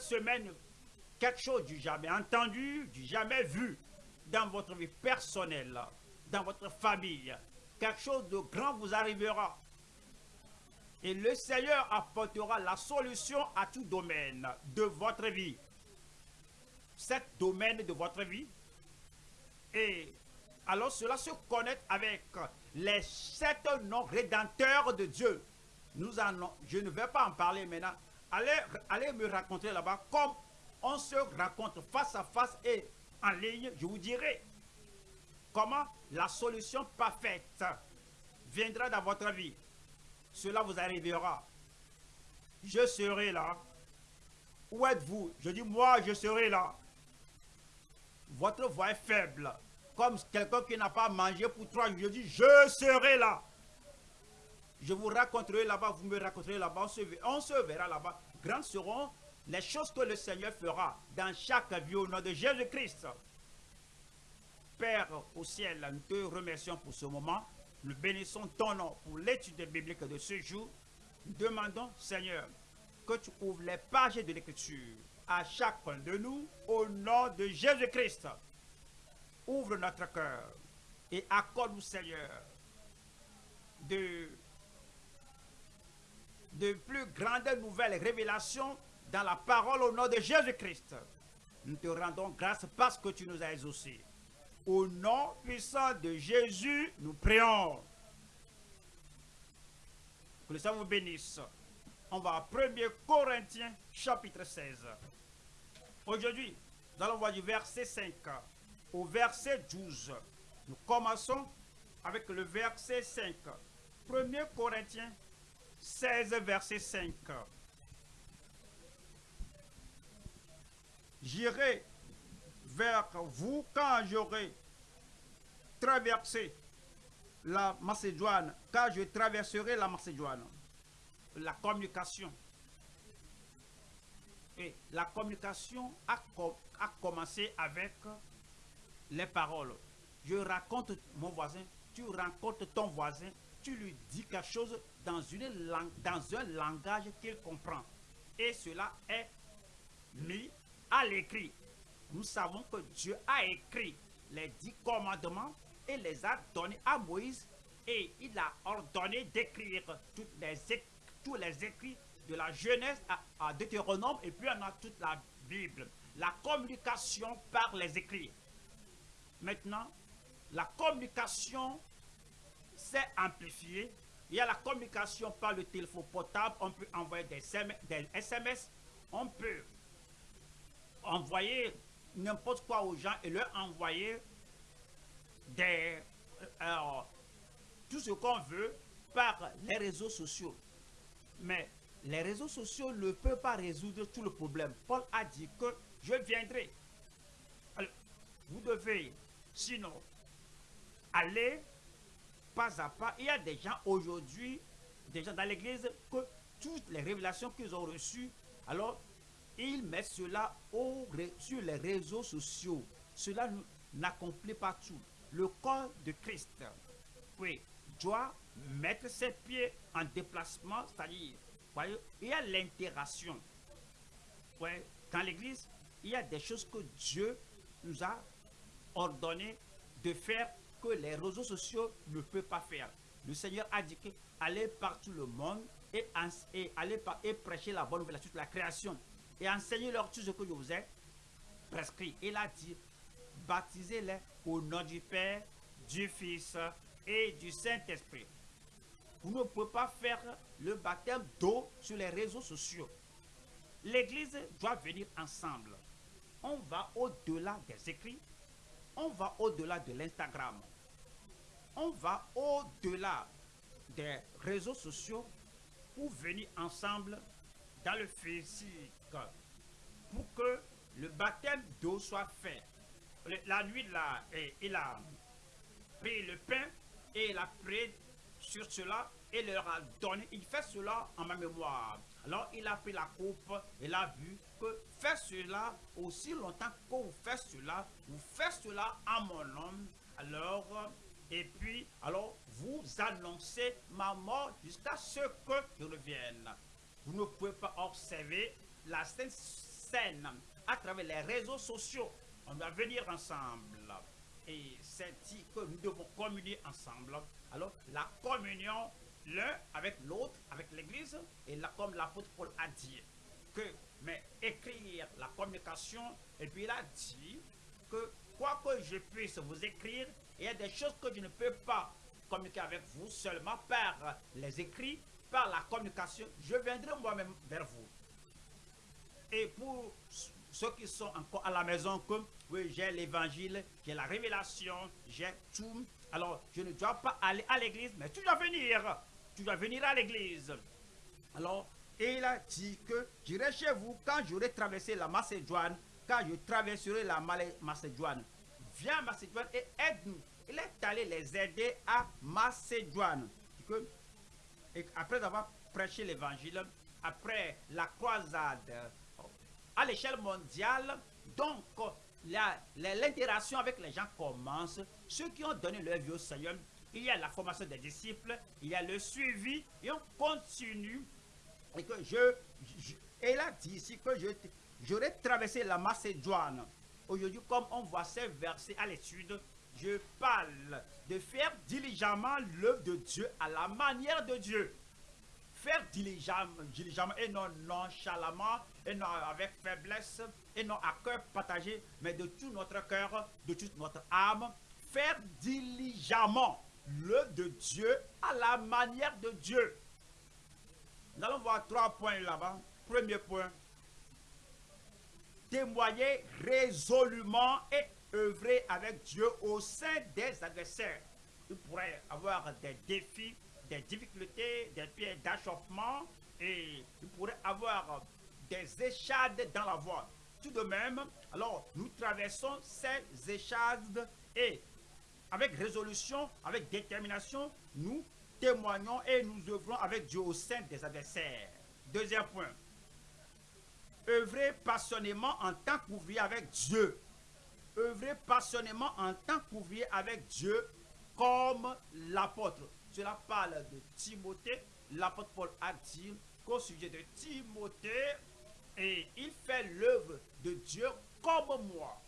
semaine, quelque chose du jamais entendu, du jamais vu dans votre vie personnelle, dans votre famille. Quelque chose de grand vous arrivera. Et le Seigneur apportera la solution à tout domaine de votre vie. Cet domaine de votre vie. Et alors cela se connecte avec les sept noms rédempteurs de Dieu. Nous allons, je ne vais pas en parler maintenant. Allez, allez me raconter là-bas comme on se raconte face à face et en ligne. Je vous dirai comment la solution parfaite viendra dans votre vie. Cela vous arrivera. Je serai là. Où êtes-vous? Je dis, moi, je serai là. Votre voix est faible. Comme quelqu'un qui n'a pas mangé pour trois jours. Je dis, je serai là. Je vous raconterai là-bas, vous me raconterez là-bas, on se, verra là-bas. Grandes seront les choses que le Seigneur fera dans chaque vie au nom de Jésus-Christ. Père au ciel, nous te remercions pour ce moment. Nous bénissons ton nom pour l'étude biblique de ce jour. Nous demandons, Seigneur, que tu ouvres les pages de l'Écriture à chacun de nous au nom de Jésus-Christ. Ouvre notre cœur et accorde-nous, Seigneur, de, de plus grandes nouvelles révélations dans la parole au nom de Jésus-Christ. Nous te rendons grâce parce que tu nous as exaucés. Au nom puissant de Jésus, nous prions. Que le Seigneur vous bénisse. On va à 1 Corinthiens chapitre 16. Aujourd'hui, nous allons voir du verset 5 au verset 12. Nous commençons avec le verset 5. 1 Corinthiens 16, verset 5. J'irai vers vous quand j'aurai traversé la Macédoine, quand je traverserai la Macédoine. La communication. Et la communication a, commencé avec les paroles. Je raconte mon voisin, tu rencontres ton voisin, tu lui dis quelque chose dans, une langue, dans un langage qu'il comprend. Et cela est mis à l'écrit. Nous savons que Dieu a écrit les dix commandements et les a donnés à Moïse et il a ordonné d'écrire tous les écrits de la Genèse à, à Deutéronome et puis on a toute la Bible. La communication par les écrits. Maintenant, la communication s'est amplifiée. Il y a la communication par le téléphone portable. On peut envoyer des SMS. On peut envoyer n'importe quoi aux gens et leur envoyer des, euh, tout ce qu'on veut par les réseaux sociaux. Mais les réseaux sociaux ne peuvent pas résoudre tout le problème. Paul a dit que je viendrai. vous devez, sinon, aller pas à pas. Il y a des gens aujourd'hui, des gens dans l'église, que toutes les révélations qu'ils ont reçues, alors ils mettent cela au, sur les réseaux sociaux. Cela n'accomplit pas tout. Le corps de Christ, oui, doit mettre ses pieds en déplacement, c'est-à-dire, il y a l'interaction. Ouais, dans l'église, il y a des choses que Dieu nous a ordonné de faire que les réseaux sociaux ne peuvent pas faire. Le Seigneur a dit que allez partout le monde et, et, et prêcher la bonne nouvelle sur la création et enseignez-leur tout ce que je vous ai prescrit. Il a dit, baptisez-les au nom du Père, du Fils et du Saint-Esprit. Vous ne pouvez pas faire le baptême d'eau sur les réseaux sociaux. L'Église doit venir ensemble. On va au-delà des écrits. On va au-delà de l'Instagram. On va au-delà des réseaux sociaux pour venir ensemble dans le physique pour que le baptême d'eau soit fait. La nuit, là, il a pris le pain et il a pris sur cela et leur a donné. Il fait cela en ma mémoire. Alors il a pris la coupe et il a vu que fait cela aussi longtemps que vous cela, vous faites cela à mon nom. Alors, et puis, alors vous annoncez ma mort jusqu'à ce que je revienne. Vous ne pouvez pas observer la scène, à travers les réseaux sociaux. On doit venir ensemble. Et c'est dit que nous devons communier ensemble. Alors, la communion, l'un avec l'autre, avec l'Église, et là, comme l'apôtre Paul a dit, que, mais écrire la communication, et puis il a dit que quoi que je puisse vous écrire, il y a des choses que je ne peux pas communiquer avec vous seulement par les écrits, par la communication. Je viendrai moi-même vers vous. Et pour ceux qui sont encore à la maison, comme oui, j'ai l'évangile, j'ai la révélation, j'ai tout. Alors, je ne dois pas aller à l'église, mais tu dois venir. Tu dois venir à l'église. Alors, il a dit que j'irai chez vous quand j'aurai traversé la Macédoine, quand je traverserai la Macédoine. Viens Macédoine et aide-nous. Il est allé les aider à Macédoine. Après avoir prêché l'évangile, après la croisade à l'échelle mondiale, donc l'interaction avec les gens commence. Ceux qui ont donné leur vie au Seigneur, il y a la formation des disciples, il y a le suivi, et on continue. Et que je, et il a dit ici que j'aurais traversé la Macédoine. Aujourd'hui, comme on voit ces versets à l'étude, je parle de faire diligemment l'œuvre de Dieu à la manière de Dieu. Faire diligemment, et non nonchalamment, et non avec faiblesse, et non à cœur partagé, mais de tout notre cœur, de toute notre âme. Faire diligemment l'œuvre de Dieu à la manière de Dieu. Nous allons voir trois points là-bas. Premier point, témoigner résolument et œuvrer avec Dieu au sein des adversaires. Il pourrait avoir des défis, des difficultés, des pieds d'achoppement et il pourrait avoir des échades dans la voie. Tout de même, alors nous traversons ces échades et avec résolution, avec détermination, nous témoignons et nous œuvrons avec Dieu au sein des adversaires. Deuxième point, œuvrer passionnément en tant qu'ouvrier avec Dieu. Œuvrer passionnément en tant qu'ouvrier avec Dieu comme l'apôtre. Cela parle de Timothée. L'apôtre Paul a dit qu'au sujet de Timothée, et il fait l'œuvre de Dieu comme moi.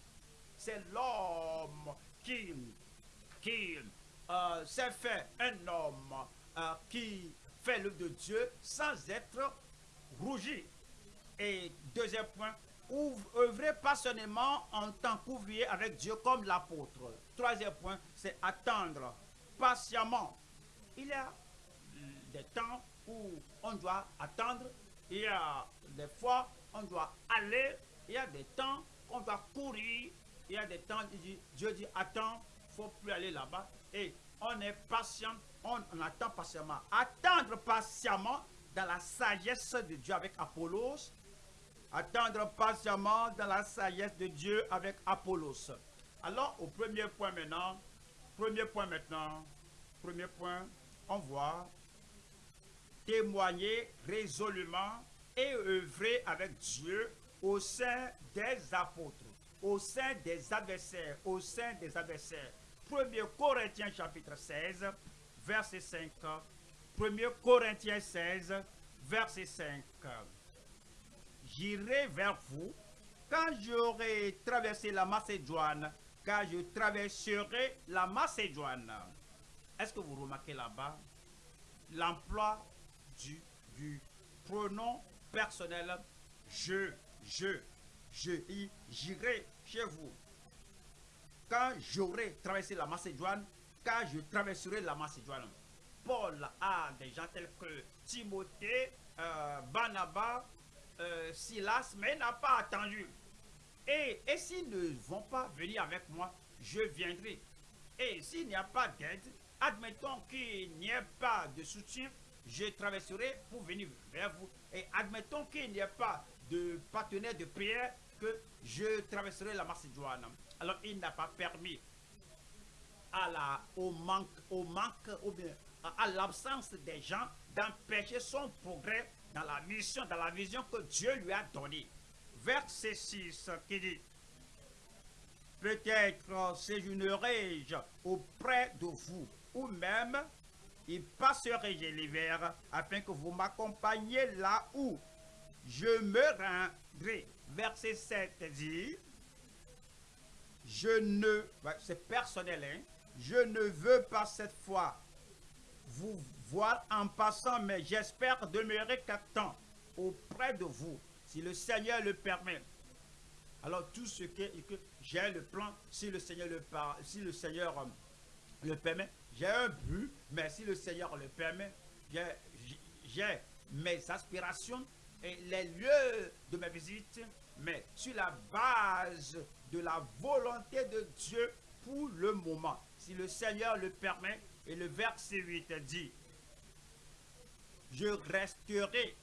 C'est l'homme qui, qui euh, s'est fait un homme euh, qui fait l'œuvre de Dieu sans être rougi. Et deuxième point, œuvrer passionnément en tant qu'ouvrier avec Dieu comme l'apôtre. Troisième point, c'est attendre patiemment. Il y a des temps où on doit attendre, il y a des fois on doit aller, il y a des temps qu'on doit courir, il y a des temps, Dieu dit attends, il ne faut plus aller là-bas. Et on est patient, on, on attend patiemment. Attendre patiemment dans la sagesse de Dieu avec Apollos, Attendre patiemment dans la sagesse de Dieu avec Apollos. Alors, au premier point maintenant, premier point maintenant, premier point, on voit témoigner résolument et œuvrer avec Dieu au sein des apôtres, au sein des adversaires, au sein des adversaires. 1 Corinthiens chapitre 16, verset 5. 1 Corinthiens 16, verset 5 j'irai vers vous quand j'aurai traversé la Macédoine, quand je traverserai la Macédoine. Est-ce que vous remarquez là-bas l'emploi du, pronom personnel? Je, je, je, j'irai chez vous. Quand j'aurai traversé la Macédoine, quand je traverserai la Macédoine. Paul a des gens que Timothée, euh, Barnabas, euh, Silas, mais n'a pas attendu. Et, et s'ils ne vont pas venir avec moi, je viendrai. Et s'il n'y a pas d'aide, admettons qu'il n'y ait pas de soutien, je traverserai pour venir vers vous. Et admettons qu'il n'y ait pas de partenaire de prière, que je traverserai la Macédoine. Alors il n'a pas permis à au manque, au manque, ou bien à l'absence des gens d'empêcher son progrès dans la mission, dans la vision que Dieu lui a donnée. Verset 6 qui dit, peut-être séjournerai-je auprès de vous, ou même y passerai-je l'hiver, afin que vous m'accompagniez là où je me rendrai. Verset 7 dit, je ne, c'est personnel, hein, je ne veux pas cette fois vous voir en passant, mais j'espère demeurer quelque temps auprès de vous, si le Seigneur le permet. Alors tout ce que, j'ai le plan, si le Seigneur le, si le, Seigneur euh, le permet, j'ai un but, mais si le Seigneur le permet, j'ai mes aspirations et les lieux de ma visite, mais sur la base de la volonté de Dieu pour le moment. Si le Seigneur le permet, et le verset 8 dit, je resterai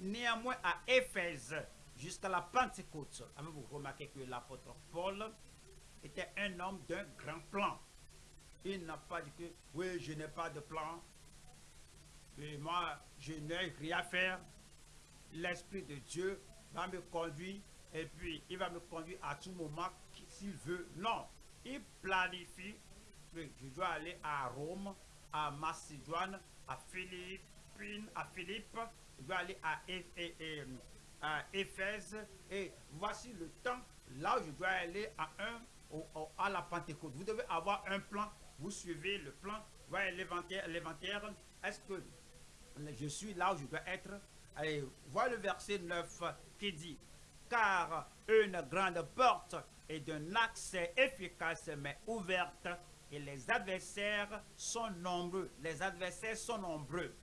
néanmoins à Éphèse jusqu'à la Pentecôte. Avez-vous remarqué que l'apôtre Paul était un homme d'un grand plan? Il n'a pas dit que, oui, je n'ai pas de plan, et moi, je n'ai rien à faire. L'Esprit de Dieu va me conduire et puis il va me conduire à tout moment s'il veut. Non, il planifie que je dois aller à Rome, à Macédoine, à À Philippe, je dois aller à, Éphèse et voici le temps là où je dois aller à un à la Pentecôte. Vous devez avoir un plan, vous suivez le plan, voyez l'inventaire. Est-ce que je suis là où je dois être? Allez, voilà le verset 9 qui dit, car une grande porte est d'un accès efficace mais ouverte et les adversaires sont nombreux. Les adversaires sont nombreux.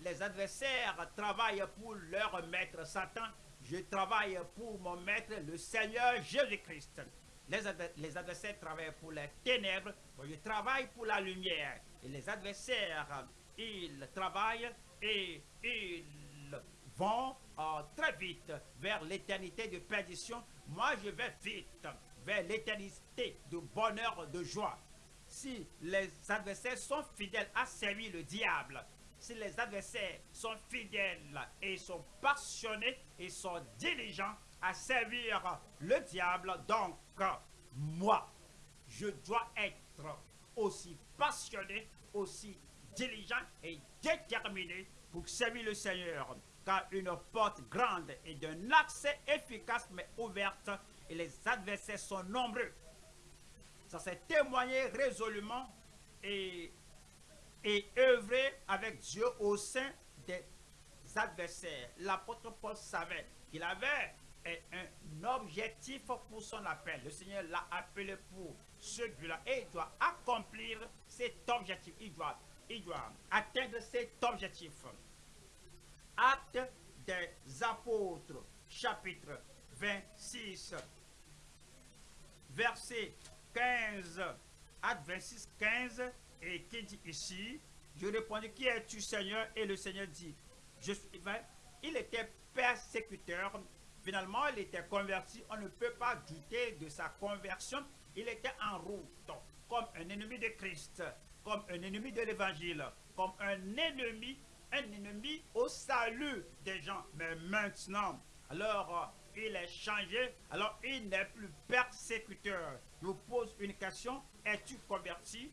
Les adversaires travaillent pour leur maître Satan. Je travaille pour mon maître, le Seigneur Jésus-Christ. Les, adversaires travaillent pour les ténèbres. je travaille pour la lumière. Et les adversaires ils travaillent et ils vont euh, très vite vers l'éternité de perdition. Moi, je vais vite vers l'éternité de bonheur, de joie. Si les adversaires sont fidèles à servir le diable, si les adversaires sont fidèles et sont passionnés et sont diligents à servir le diable, donc moi, je dois être aussi passionné, aussi diligent et déterminé pour servir le Seigneur, car une porte grande et d'un accès efficace mais ouverte, et les adversaires sont nombreux. Ça s'est témoigné résolument et, et œuvrer avec Dieu au sein des adversaires. L'apôtre Paul savait qu'il avait un objectif pour son appel. Le Seigneur l'a appelé pour ce but-là et il doit accomplir cet objectif. Il doit il doit atteindre cet objectif. Acte des apôtres, chapitre 26, verset 15, acte 26, 15, et qui dit ici, je répondis, qui es-tu Seigneur? Et le Seigneur dit, je suis, il était persécuteur, finalement il était converti, on ne peut pas douter de sa conversion, il était en route comme un ennemi de Christ comme un ennemi de l'évangile, comme un ennemi, un ennemi au salut des gens. Mais maintenant, alors euh, il est changé, alors il n'est plus persécuteur. Je vous pose une question, es-tu converti?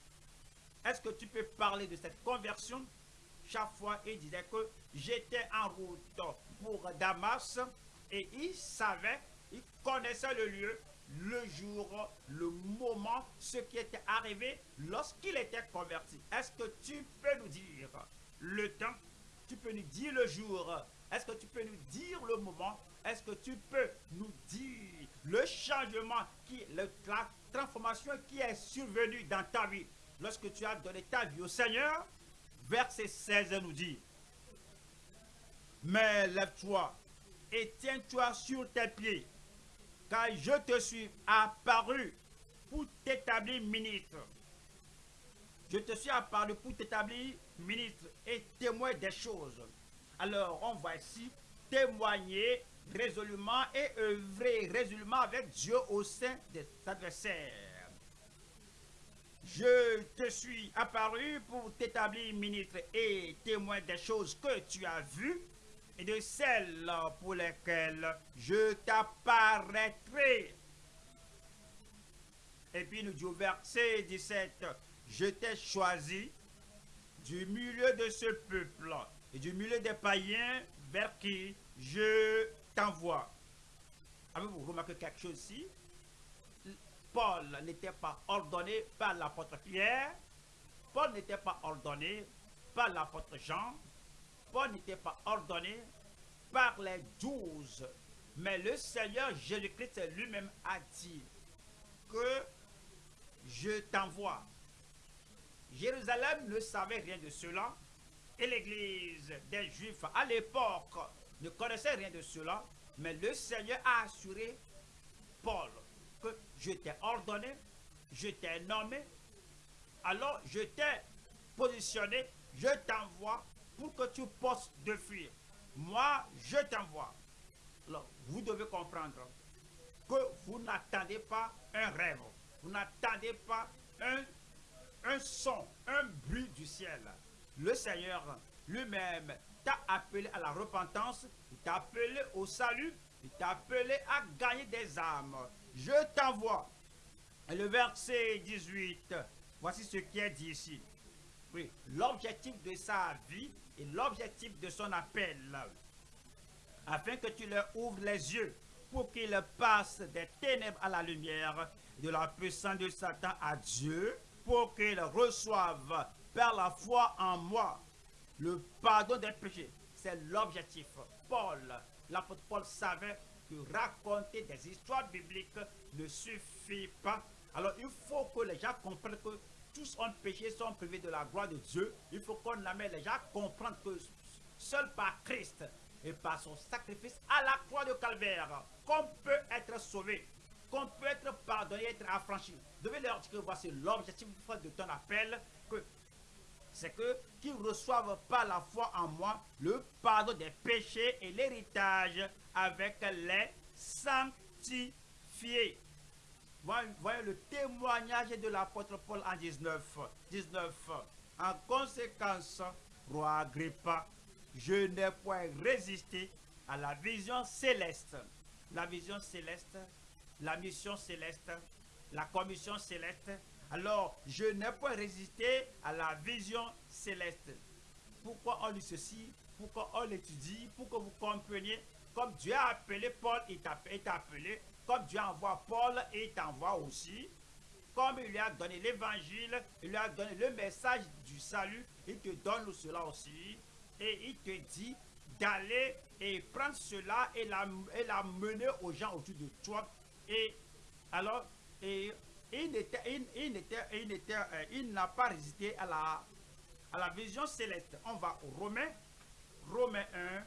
Est-ce que tu peux parler de cette conversion? Chaque fois, il disait que j'étais en route pour Damas et il savait, il connaissait le lieu, le jour, le moment, ce qui était arrivé lorsqu'il était converti. Est-ce que tu peux nous dire le temps? Tu peux nous dire le jour. Est-ce que tu peux nous dire le moment? Est-ce que tu peux nous dire le changement, qui, la transformation qui est survenue dans ta vie? Lorsque tu as donné ta vie au Seigneur Verset 16 nous dit, mais lève-toi et tiens-toi sur tes pieds car je te suis apparu pour t'établir ministre. Je te suis apparu pour t'établir ministre et témoin des choses. Alors, on va ici témoigner résolument et œuvrer résolument avec Dieu au sein des adversaires. Je te suis apparu pour t'établir ministre et témoin des choses que tu as vues et de celles pour lesquelles je t'apparaîtrai. Et puis nous dit au verset 17, je t'ai choisi du milieu de ce peuple et du milieu des païens vers qui je t'envoie. Avez-vous remarqué quelque chose ici? Paul n'était pas ordonné par l'apôtre Pierre. Paul n'était pas ordonné par l'apôtre Jean. Paul n'était pas ordonné par les douze. Mais le Seigneur Jésus-Christ lui-même a dit que je t'envoie. Jérusalem ne savait rien de cela et l'église des Juifs à l'époque ne connaissait rien de cela, mais le Seigneur a assuré Paul je t'ai ordonné, je t'ai nommé, alors je t'ai positionné, je t'envoie pour que tu postes de fuir. Moi, je t'envoie. Alors, vous devez comprendre que vous n'attendez pas un rêve, vous n'attendez pas un, un son, un bruit du ciel. Le Seigneur lui-même t'a appelé à la repentance, il t'a appelé au salut, il t'a appelé à gagner des âmes. Je t'envoie. Le verset 18, voici ce qui est dit ici. L'objectif de sa vie et l'objectif de son appel, afin que tu leur ouvres les yeux pour qu'ils passent des ténèbres à la lumière, de la puissance de Satan à Dieu, pour qu'ils reçoivent par la foi en moi le pardon des péchés. C'est l'objectif. Paul, l'apôtre Paul savait raconter des histoires bibliques ne suffit pas. Alors il faut que les gens comprennent que tous ont péché, sont privés de la gloire de Dieu. Il faut qu'on amène les gens à comprendre que seul par Christ et par son sacrifice à la croix de Calvaire, qu'on peut être sauvé, qu'on peut être pardonné, être affranchi. Vous devez leur dire que voici l'objectif de ton appel, que c'est que qu'ils reçoivent par la foi en moi le pardon des péchés et l'héritage avec les sanctifiés. Voyez le témoignage de l'apôtre Paul en 19. 19. En conséquence, roi Agrippa, je n'ai point résisté à la vision céleste. La vision céleste, la mission céleste, la commission céleste. Alors, je n'ai point résisté à la vision céleste. Pourquoi on lit ceci? Pourquoi on l'étudie? Pour que vous compreniez comme Dieu a appelé Paul, il t'a appelé. Comme Dieu envoie Paul, il t'envoie aussi. Comme il lui a donné l'évangile, il lui a donné le message du salut, il te donne cela aussi. Et il te dit d'aller et prendre cela et la, mener aux gens autour de toi. Et alors, et, il, il, il, euh, il n'a pas résisté à la, à la vision céleste. On va au Romains, Romains 1,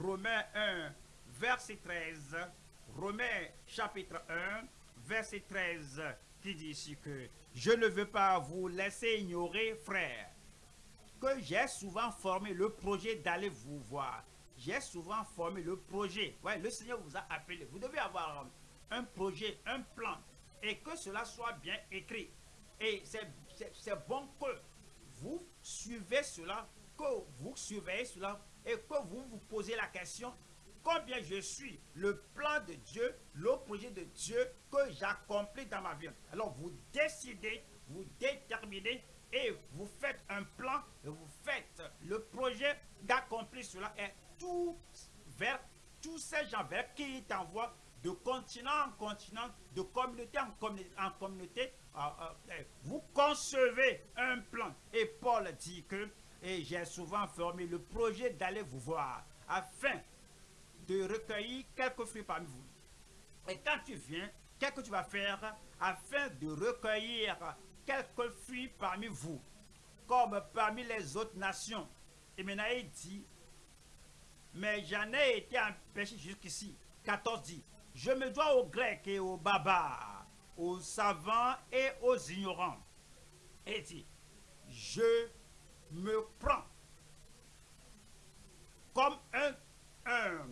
Romains 1, verset 13, Romains chapitre 1, verset 13, qui dit ici que je ne veux pas vous laisser ignorer, frères, que j'ai souvent formé le projet d'aller vous voir. J'ai souvent formé le projet. Ouais, le Seigneur vous a appelé. Vous devez avoir un projet, un plan, et que cela soit bien écrit. Et c'est bon que vous suivez cela, que vous surveillez cela et que vous vous posez la question, combien je suis le plan de Dieu, le projet de Dieu que j'accomplis dans ma vie. Alors vous décidez, vous déterminez et vous faites un plan et vous faites le projet d'accomplir cela et tout vers tous ces gens vers qui t'envoie de continent en continent, de communauté en communauté, en communauté euh, euh, vous concevez un plan. Et Paul dit que et j'ai souvent formé le projet d'aller vous voir afin de recueillir quelques fruits parmi vous. Et quand tu viens, qu'est-ce que tu vas faire afin de recueillir quelques fruits parmi vous, comme parmi les autres nations? Et maintenant il dit, mais j'en ai été empêché jusqu'ici. 14 dit, je me dois aux Grecs et aux barbares, aux savants et aux ignorants. Et dit, je me prend comme un,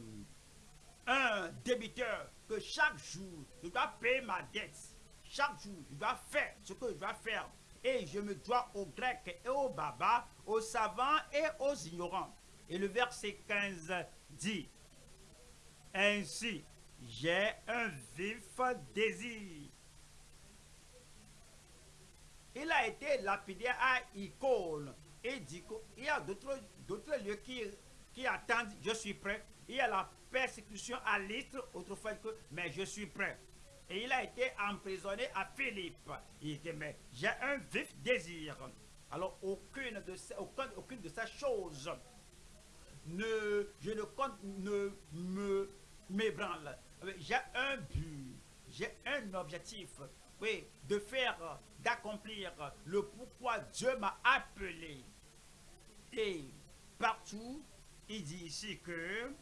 débiteur que chaque jour, je dois payer ma dette. Chaque jour, je dois faire ce que je dois faire. Et je me dois aux Grecs et aux Babas, aux savants et aux ignorants. Et le verset 15 dit, Ainsi, j'ai un vif désir. Il a été lapidé à Icône il dit qu'il y a d'autres lieux qui, qui attendent, je suis prêt. Il y a la persécution à l'Istre, autrefois que, mais je suis prêt. Et il a été emprisonné à Philippe. Il dit, mais j'ai un vif désir. Alors, aucune de ces, aucune, aucune de ces choses ne, je ne compte, ne me m'ébranle. J'ai un but, j'ai un objectif, oui, de faire, d'accomplir le pourquoi Dieu m'a appelé. Et partout, il dit ici que,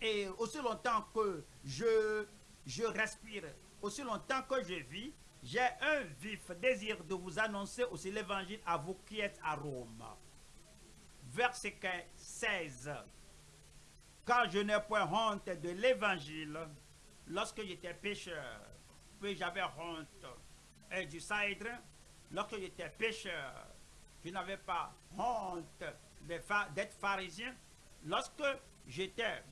et aussi longtemps que je, je respire, aussi longtemps que je vis, j'ai un vif désir de vous annoncer aussi l'évangile à vous qui êtes à Rome. Verset 16. Car je n'ai point honte de l'évangile lorsque j'étais pécheur, puis j'avais honte et du cidre, lorsque j'étais pécheur, je n'avais pas honte d'être pharisien. Lorsque j'étais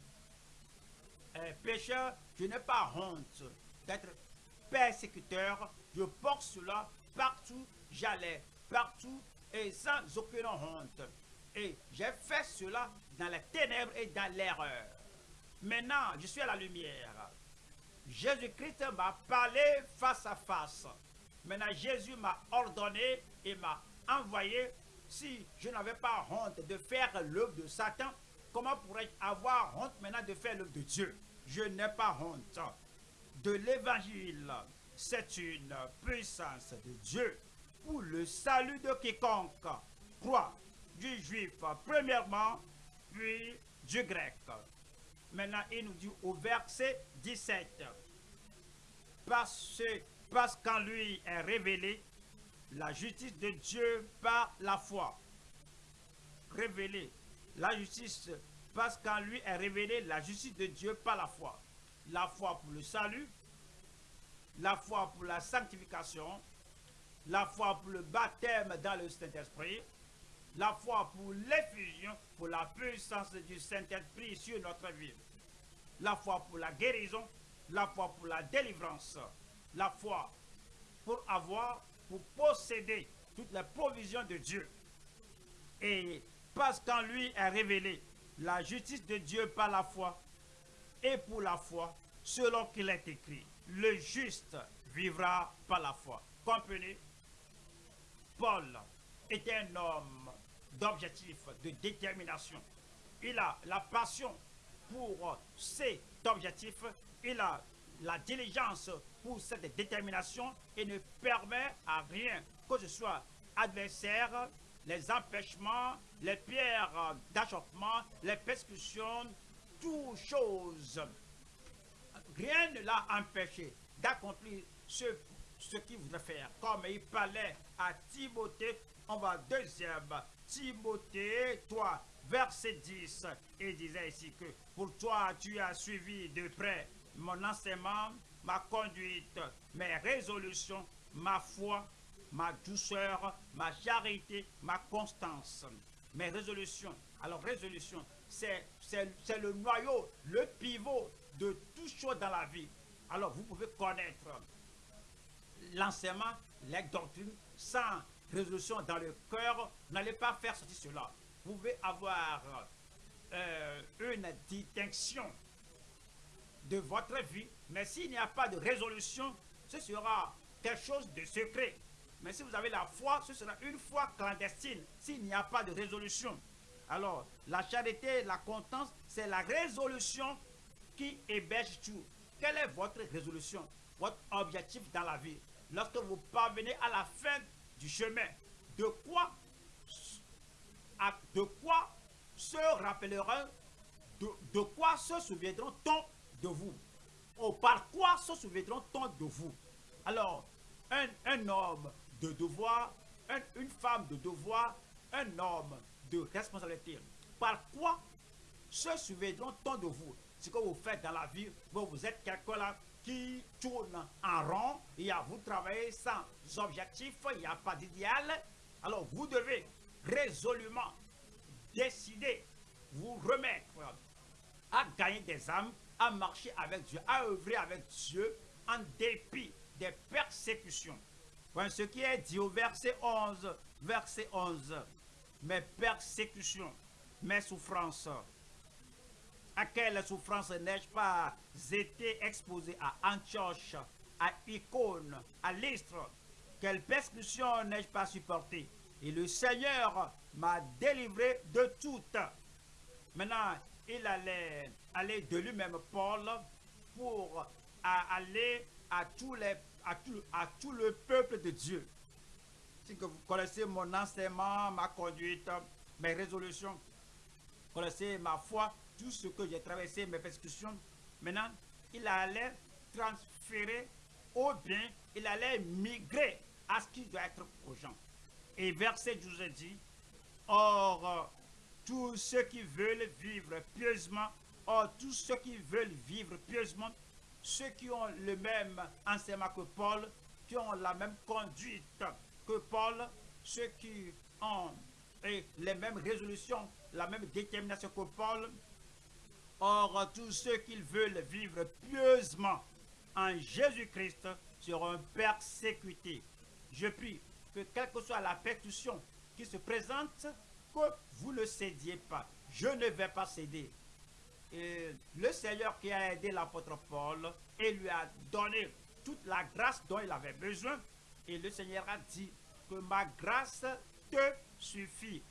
pécheur, je n'ai pas honte d'être persécuteur. Je porte cela partout, j'allais partout et sans aucune honte. Et j'ai fait cela dans les ténèbres et dans l'erreur. Maintenant, je suis à la lumière. Jésus-Christ m'a parlé face à face. Maintenant, Jésus m'a ordonné et m'a envoyé. Si je n'avais pas honte de faire l'œuvre de Satan, comment pourrais-je avoir honte maintenant de faire l'œuvre de Dieu? Je n'ai pas honte de l'évangile. C'est une puissance de Dieu pour le salut de quiconque croit, du juif premièrement, puis du grec. Maintenant, il nous dit au verset 17, parce, parce qu'en lui est révélée la justice de Dieu par la foi. Révélée. La justice, parce qu'en lui est révélée la justice de Dieu par la foi. La foi pour le salut, la foi pour la sanctification, la foi pour le baptême dans le Saint-Esprit, la foi pour l'effusion, pour la puissance du Saint-Esprit sur notre vie, la foi pour la guérison, la foi pour la délivrance, la foi pour avoir, pour posséder toutes les provisions de Dieu. Et parce qu'en lui est révélée la justice de Dieu par la foi, et pour la foi, selon qu'il est écrit, le juste vivra par la foi. Comprenez? Paul était un homme d'objectif, de détermination. Il a la passion pour cet objectif, il a la diligence pour cette détermination et ne permet à rien que ce soit adversaire, les empêchements, les pierres d'achoppement, les persécutions, toutes choses. Rien ne l'a empêché d'accomplir ce, ce qu'il voudrait faire. Comme il parlait à Timothée, on va deuxième Timothée, toi, verset 10, il disait ici que pour toi, tu as suivi de près mon enseignement, ma conduite, mes résolutions, ma foi, ma douceur, ma charité, ma constance. Mes résolutions. Alors, résolution, c'est le noyau, le pivot de tout chose dans la vie. Alors, vous pouvez connaître l'enseignement, les doctrines, sans résolution dans le cœur, n'allez pas faire sortir cela. Vous pouvez avoir euh, une distinction de votre vie, mais s'il n'y a pas de résolution, ce sera quelque chose de secret. Mais si vous avez la foi, ce sera une foi clandestine, s'il n'y a pas de résolution. Alors, la charité, la constance, c'est la résolution qui héberge tout. Quelle est votre résolution, votre objectif dans la vie? Lorsque vous parvenez à la fin du chemin. De quoi, de quoi se rappelleront, de, quoi se souviendront-on de vous? Ou par quoi se souviendront-on de vous? Alors, un, homme de devoir, une femme de devoir, un homme de responsabilité. Par quoi se souviendront-on de vous? Ce que vous faites dans la vie, vous, êtes quelqu'un qui tourne en rond, y a vous travaillez sans objectif, il n'y a pas d'idéal. Alors vous devez résolument décider, vous remettre à gagner des âmes, à marcher avec Dieu, à œuvrer avec Dieu en dépit des persécutions. ce qui est dit au verset 11, verset 11. Mes persécutions, mes souffrances. À quelle souffrance n'ai-je pas été exposé? À Antioche, à Icône, à l'Istre Quelle persécution n'ai-je pas supporté Et le Seigneur m'a délivré de toutes. Maintenant, il allait aller de lui-même, Paul, pour aller à, tous les, à, tout, à tout le peuple de Dieu. Si vous connaissez mon enseignement, ma conduite, mes résolutions, vous connaissez ma foi, tout ce que j'ai traversé, mes persécutions, maintenant, il allait transférer au bien, il allait migrer à ce qui doit être aux gens. Et verset 12 dit, Or, tous ceux qui veulent vivre pieusement, or tous ceux qui veulent vivre pieusement, ceux qui ont le même enseignement que Paul, qui ont la même conduite que Paul, ceux qui ont les mêmes résolutions, la même détermination que Paul, or tous ceux qui veulent vivre pieusement en Jésus-Christ seront persécutés. Je prie que quelle que soit la persécution qui se présente, que vous ne cédiez pas. Je ne vais pas céder. Et le Seigneur qui a aidé l'apôtre Paul et lui a donné toute la grâce dont il avait besoin. Et le Seigneur a dit que ma grâce te suffit.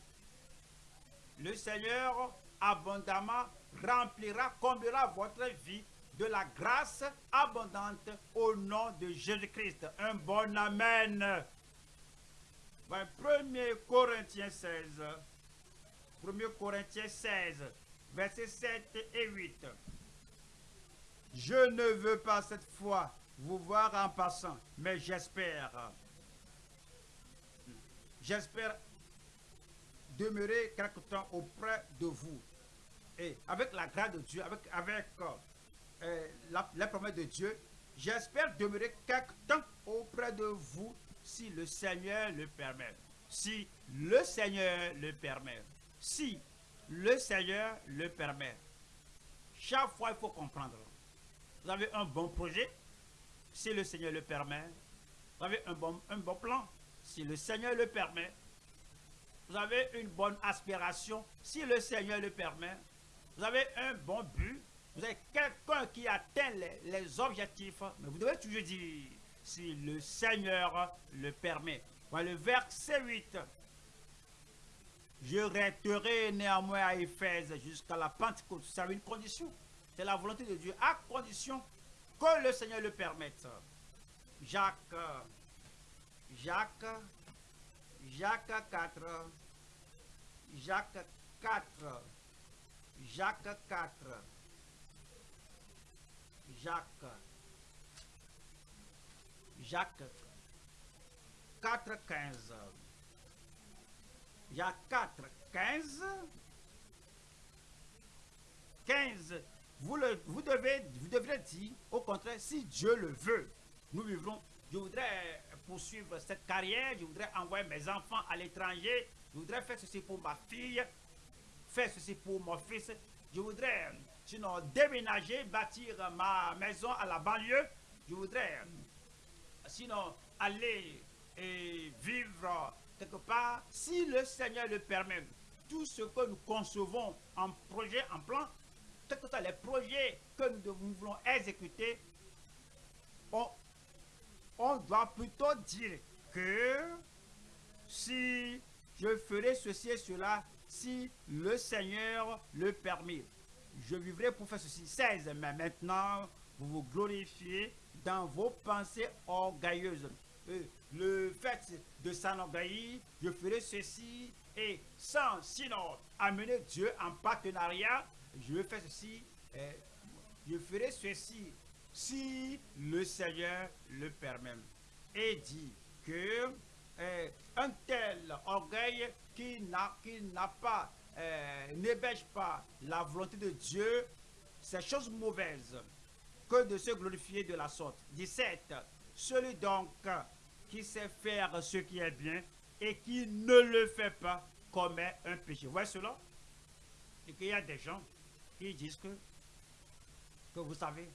Le Seigneur abondamment remplira, comblera votre vie de la grâce abondante au nom de Jésus-Christ. Un bon Amen. 1 Corinthiens 16. 1 Corinthiens 16, versets 7 et 8. Je ne veux pas cette fois vous voir en passant, mais j'espère. J'espère demeurer quelque temps auprès de vous. Et avec la grâce de Dieu, avec, avec euh, la, la promesse de Dieu, j'espère demeurer quelque temps auprès de vous si le Seigneur le permet. Si le Seigneur le permet. Si le Seigneur le permet. Chaque fois, il faut comprendre. Vous avez un bon projet, si le Seigneur le permet. Vous avez un bon, plan, si le Seigneur le permet. Vous avez une bonne aspiration, si le Seigneur le permet. Vous avez un bon but. Vous avez quelqu'un qui atteint les, les objectifs. Mais vous devez toujours dire, si le Seigneur le permet. Voilà le verset 8. Je resterai néanmoins à Éphèse jusqu'à la Pentecôte. C'est une condition. C'est la volonté de Dieu, à condition que le Seigneur le permette. Jacques, Jacques, Jacques 4, Jacques 4, Jacques 4, Jacques Jacques 4, 15. Jacques 4, 15. 15. Vous, le, vous, devez, vous devrez dire, au contraire, si Dieu le veut, nous vivrons. Je voudrais poursuivre cette carrière, je voudrais envoyer mes enfants à l'étranger, je voudrais faire ceci pour ma fille, faire ceci pour mon fils. Je voudrais, sinon, déménager, bâtir ma maison à la banlieue. Je voudrais sinon aller et vivre quelque part, si le Seigneur le permet, tout ce que nous concevons en projet, en plan, quels que soient les projets que nous, voulons exécuter, on, on doit plutôt dire que si je ferai ceci et cela, si le Seigneur le permet, je vivrai pour faire ceci. 16. Mais maintenant, vous vous glorifiez dans vos pensées orgueilleuses. Le fait de s'enorgueillir, je ferai ceci, et sans sinon amener Dieu en partenariat, je vais ceci, je ferai ceci, si le Seigneur le permet. Et dit que euh, un tel orgueil qui n'a pas, n'ébêche pas la volonté de Dieu, c'est chose mauvaise que de se glorifier de la sorte. 17. Celui donc qui sait faire ce qui est bien et qui ne le fait pas commet un péché. Vous voyez cela? Et qu'il y a des gens qui disent que, que vous savez,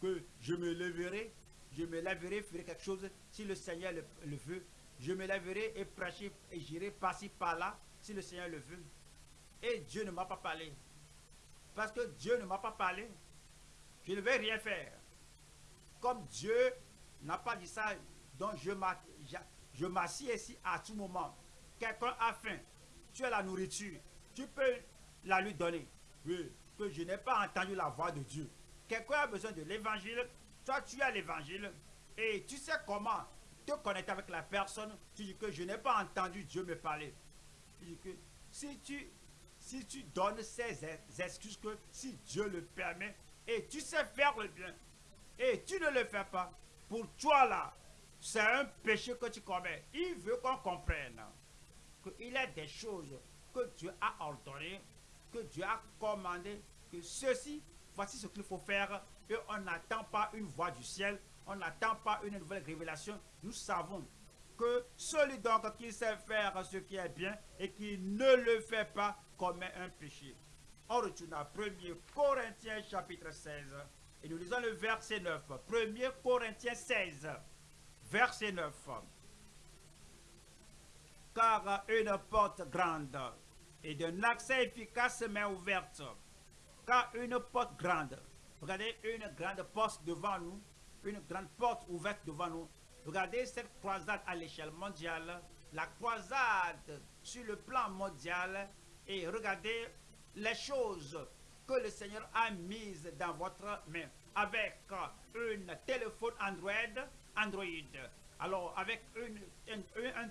que je me leverai, je me lèverai, ferai quelque chose si le Seigneur le, veut. je me lèverai et prêcherai et j'irai par-ci par-là si le Seigneur le veut. Et Dieu ne m'a pas parlé. Parce que Dieu ne m'a pas parlé, je ne vais rien faire. Comme Dieu n'a pas dit ça, donc je m'assieds ici à tout moment. Quelqu'un a faim, tu as la nourriture, tu peux la lui donner. Oui, que je n'ai pas entendu la voix de Dieu. Quelqu'un a besoin de l'évangile, toi tu as l'évangile, et tu sais comment te connecter avec la personne, tu dis que je n'ai pas entendu Dieu me parler. Si tu, si tu donnes ces excuses que si Dieu le permet, et tu sais faire le bien, et tu ne le fais pas, pour toi là, c'est un péché que tu commets. Il veut qu'on comprenne qu'il y a des choses que Dieu a ordonnées, que Dieu a commandé, que ceci, voici ce qu'il faut faire, et on n'attend pas une voix du ciel, on n'attend pas une nouvelle révélation. Nous savons que celui donc qui sait faire ce qui est bien et qui ne le fait pas commet un péché. On retourne à 1 Corinthiens chapitre 16 et nous lisons le verset 9. 1 Corinthiens 16, verset 9. Car une porte grande et d'un accès efficace m'est ouverte. Car une porte grande, regardez une grande porte devant nous, une grande porte ouverte devant nous. Regardez cette croisade à l'échelle mondiale, la croisade sur le plan mondial et regardez les choses que le Seigneur a mises dans votre main avec un téléphone Android, Android. Alors, avec une, un,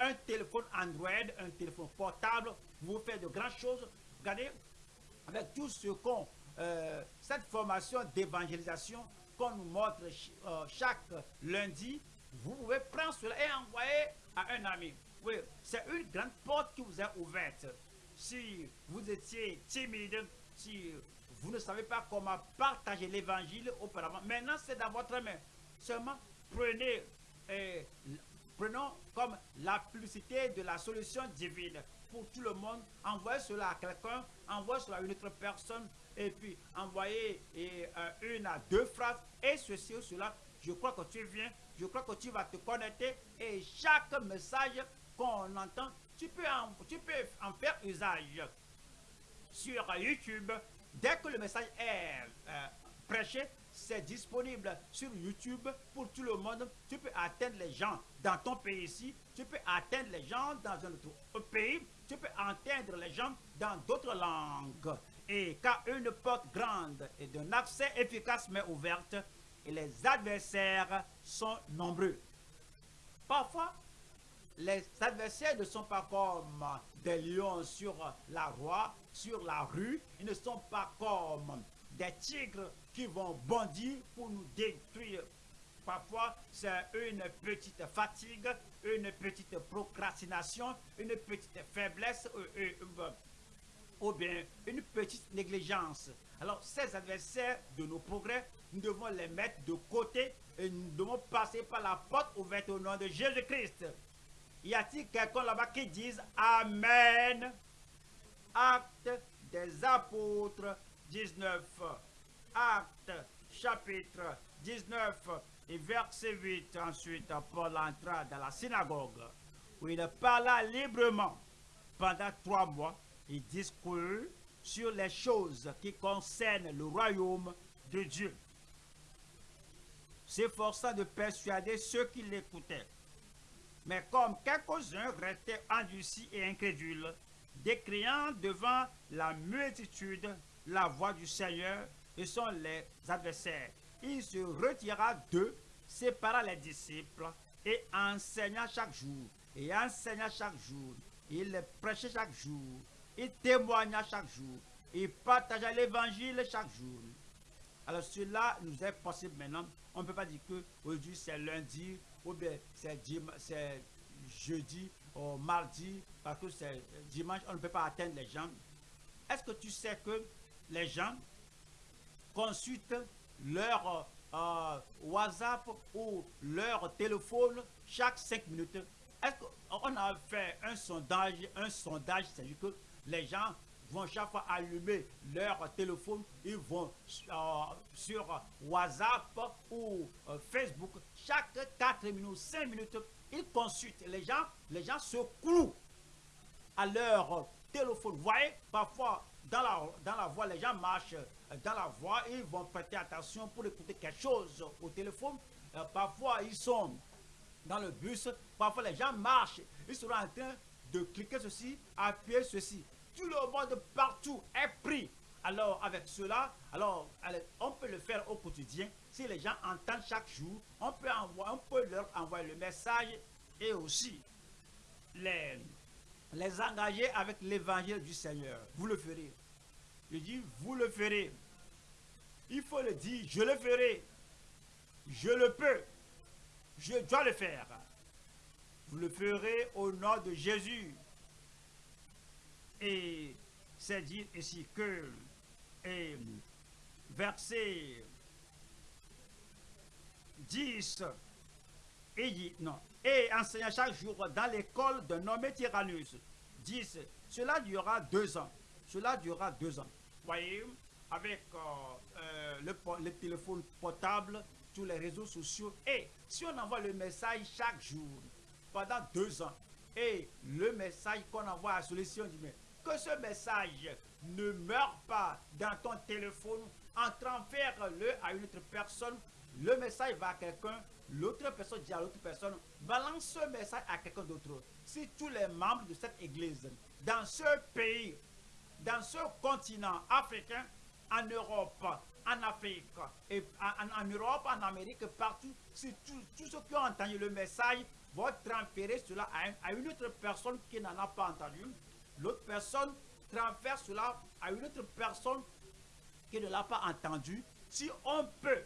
un, téléphone Android, un téléphone portable, vous faites de grandes choses. Regardez, avec tout ce qu'on, euh, cette formation d'évangélisation qu'on nous montre euh, chaque lundi, vous pouvez prendre cela et envoyer à un ami. Oui, c'est une grande porte qui vous est ouverte. Si vous étiez timide, si vous ne savez pas comment partager l'évangile auparavant, maintenant c'est dans votre main. Seulement prenez, eh, prenons comme la publicité de la solution divine pour tout le monde. Envoyez cela à quelqu'un, envoyez cela à une autre personne, et puis envoyez eh, une à deux phrases, et ceci ou cela. Je crois que tu viens, je crois que tu vas te connecter, et chaque message qu'on entend tu peux, en, tu peux en faire usage sur YouTube. Dès que le message est euh, prêché, c'est disponible sur YouTube pour tout le monde. Tu peux atteindre les gens dans ton pays ici. Tu peux atteindre les gens dans un autre pays. Tu peux atteindre les gens dans d'autres langues. Et car une porte grande et d'un accès efficace mais ouverte, et les adversaires sont nombreux. Parfois, les adversaires ne sont pas comme des lions sur la roi, sur la rue. Ils ne sont pas comme des tigres qui vont bondir pour nous détruire. Parfois, c'est une petite fatigue, une petite procrastination, une petite faiblesse euh, euh, ou bien une petite négligence. Alors, ces adversaires de nos progrès, nous devons les mettre de côté et nous devons passer par la porte ouverte au nom de Jésus-Christ. Y a-t-il quelqu'un là-bas qui dise Amen? Acte des apôtres 19. Acte chapitre 19 et verset 8. Ensuite, Paul entra dans la synagogue où il parla librement pendant trois mois. Il discourut sur les choses qui concernent le royaume de Dieu, s'efforçant de persuader ceux qui l'écoutaient. Mais comme quelques-uns restaient endurcis et incrédules, décriant devant la multitude la voix du Seigneur et sont les adversaires, il se retira d'eux, sépara les disciples et enseigna chaque jour. Et enseigna chaque jour. Il prêchait chaque jour. Il témoigna chaque jour. Il partagea l'évangile chaque jour. Alors cela nous est possible maintenant. On ne peut pas dire que aujourd'hui c'est lundi, ou bien c'est jeudi ou mardi, parce que c'est dimanche, on ne peut pas atteindre les gens. Est-ce que tu sais que les gens consultent leur euh, WhatsApp ou leur téléphone chaque 5 minutes? Est-ce qu'on a fait un sondage, un sondage, c'est-à-dire que les gens vont chaque fois allumer leur téléphone, ils vont euh, sur WhatsApp ou euh, Facebook, chaque 4 minutes, 5 minutes, ils consultent. Les gens, les gens se clouent à leur téléphone. Vous voyez, parfois, dans la, dans la voie, les gens marchent dans la voie, ils vont prêter attention pour écouter quelque chose au téléphone. Euh, parfois, ils sont dans le bus, parfois les gens marchent, ils seront en train de cliquer ceci, appuyer ceci. Tout le monde partout est pris. Alors, avec cela, alors, on peut le faire au quotidien. Si les gens entendent chaque jour, on peut, on peut leur envoyer le message et aussi les, les engager avec l'évangile du Seigneur. Vous le ferez. Je dis, vous le ferez. Il faut le dire, je le ferai. Je le peux. Je dois le faire. Vous le ferez au nom de Jésus. Et c'est dit ici que, et, verset 10, et non, et enseignant chaque jour dans l'école de nommé Tyrannus. 10, cela durera deux ans. Cela durera deux ans. Voyez, avec euh, euh, le, le téléphone portable, tous les réseaux sociaux, et si on envoie le message chaque jour, pendant deux ans, et le message qu'on envoie à celui-ci, on dit, mais que ce message ne meure pas dans ton téléphone en transfère-le à une autre personne, le message va à quelqu'un, l'autre personne dit à l'autre personne, balance ce message à quelqu'un d'autre. Si tous les membres de cette église, dans ce pays, dans ce continent africain, en Europe, en Afrique, en, Europe, en Amérique, partout, si tous ceux qui ont entendu le message vont transférer cela à une autre personne qui n'en a pas entendu, l'autre personne transfère cela à une autre personne qui ne l'a pas entendu. Si on peut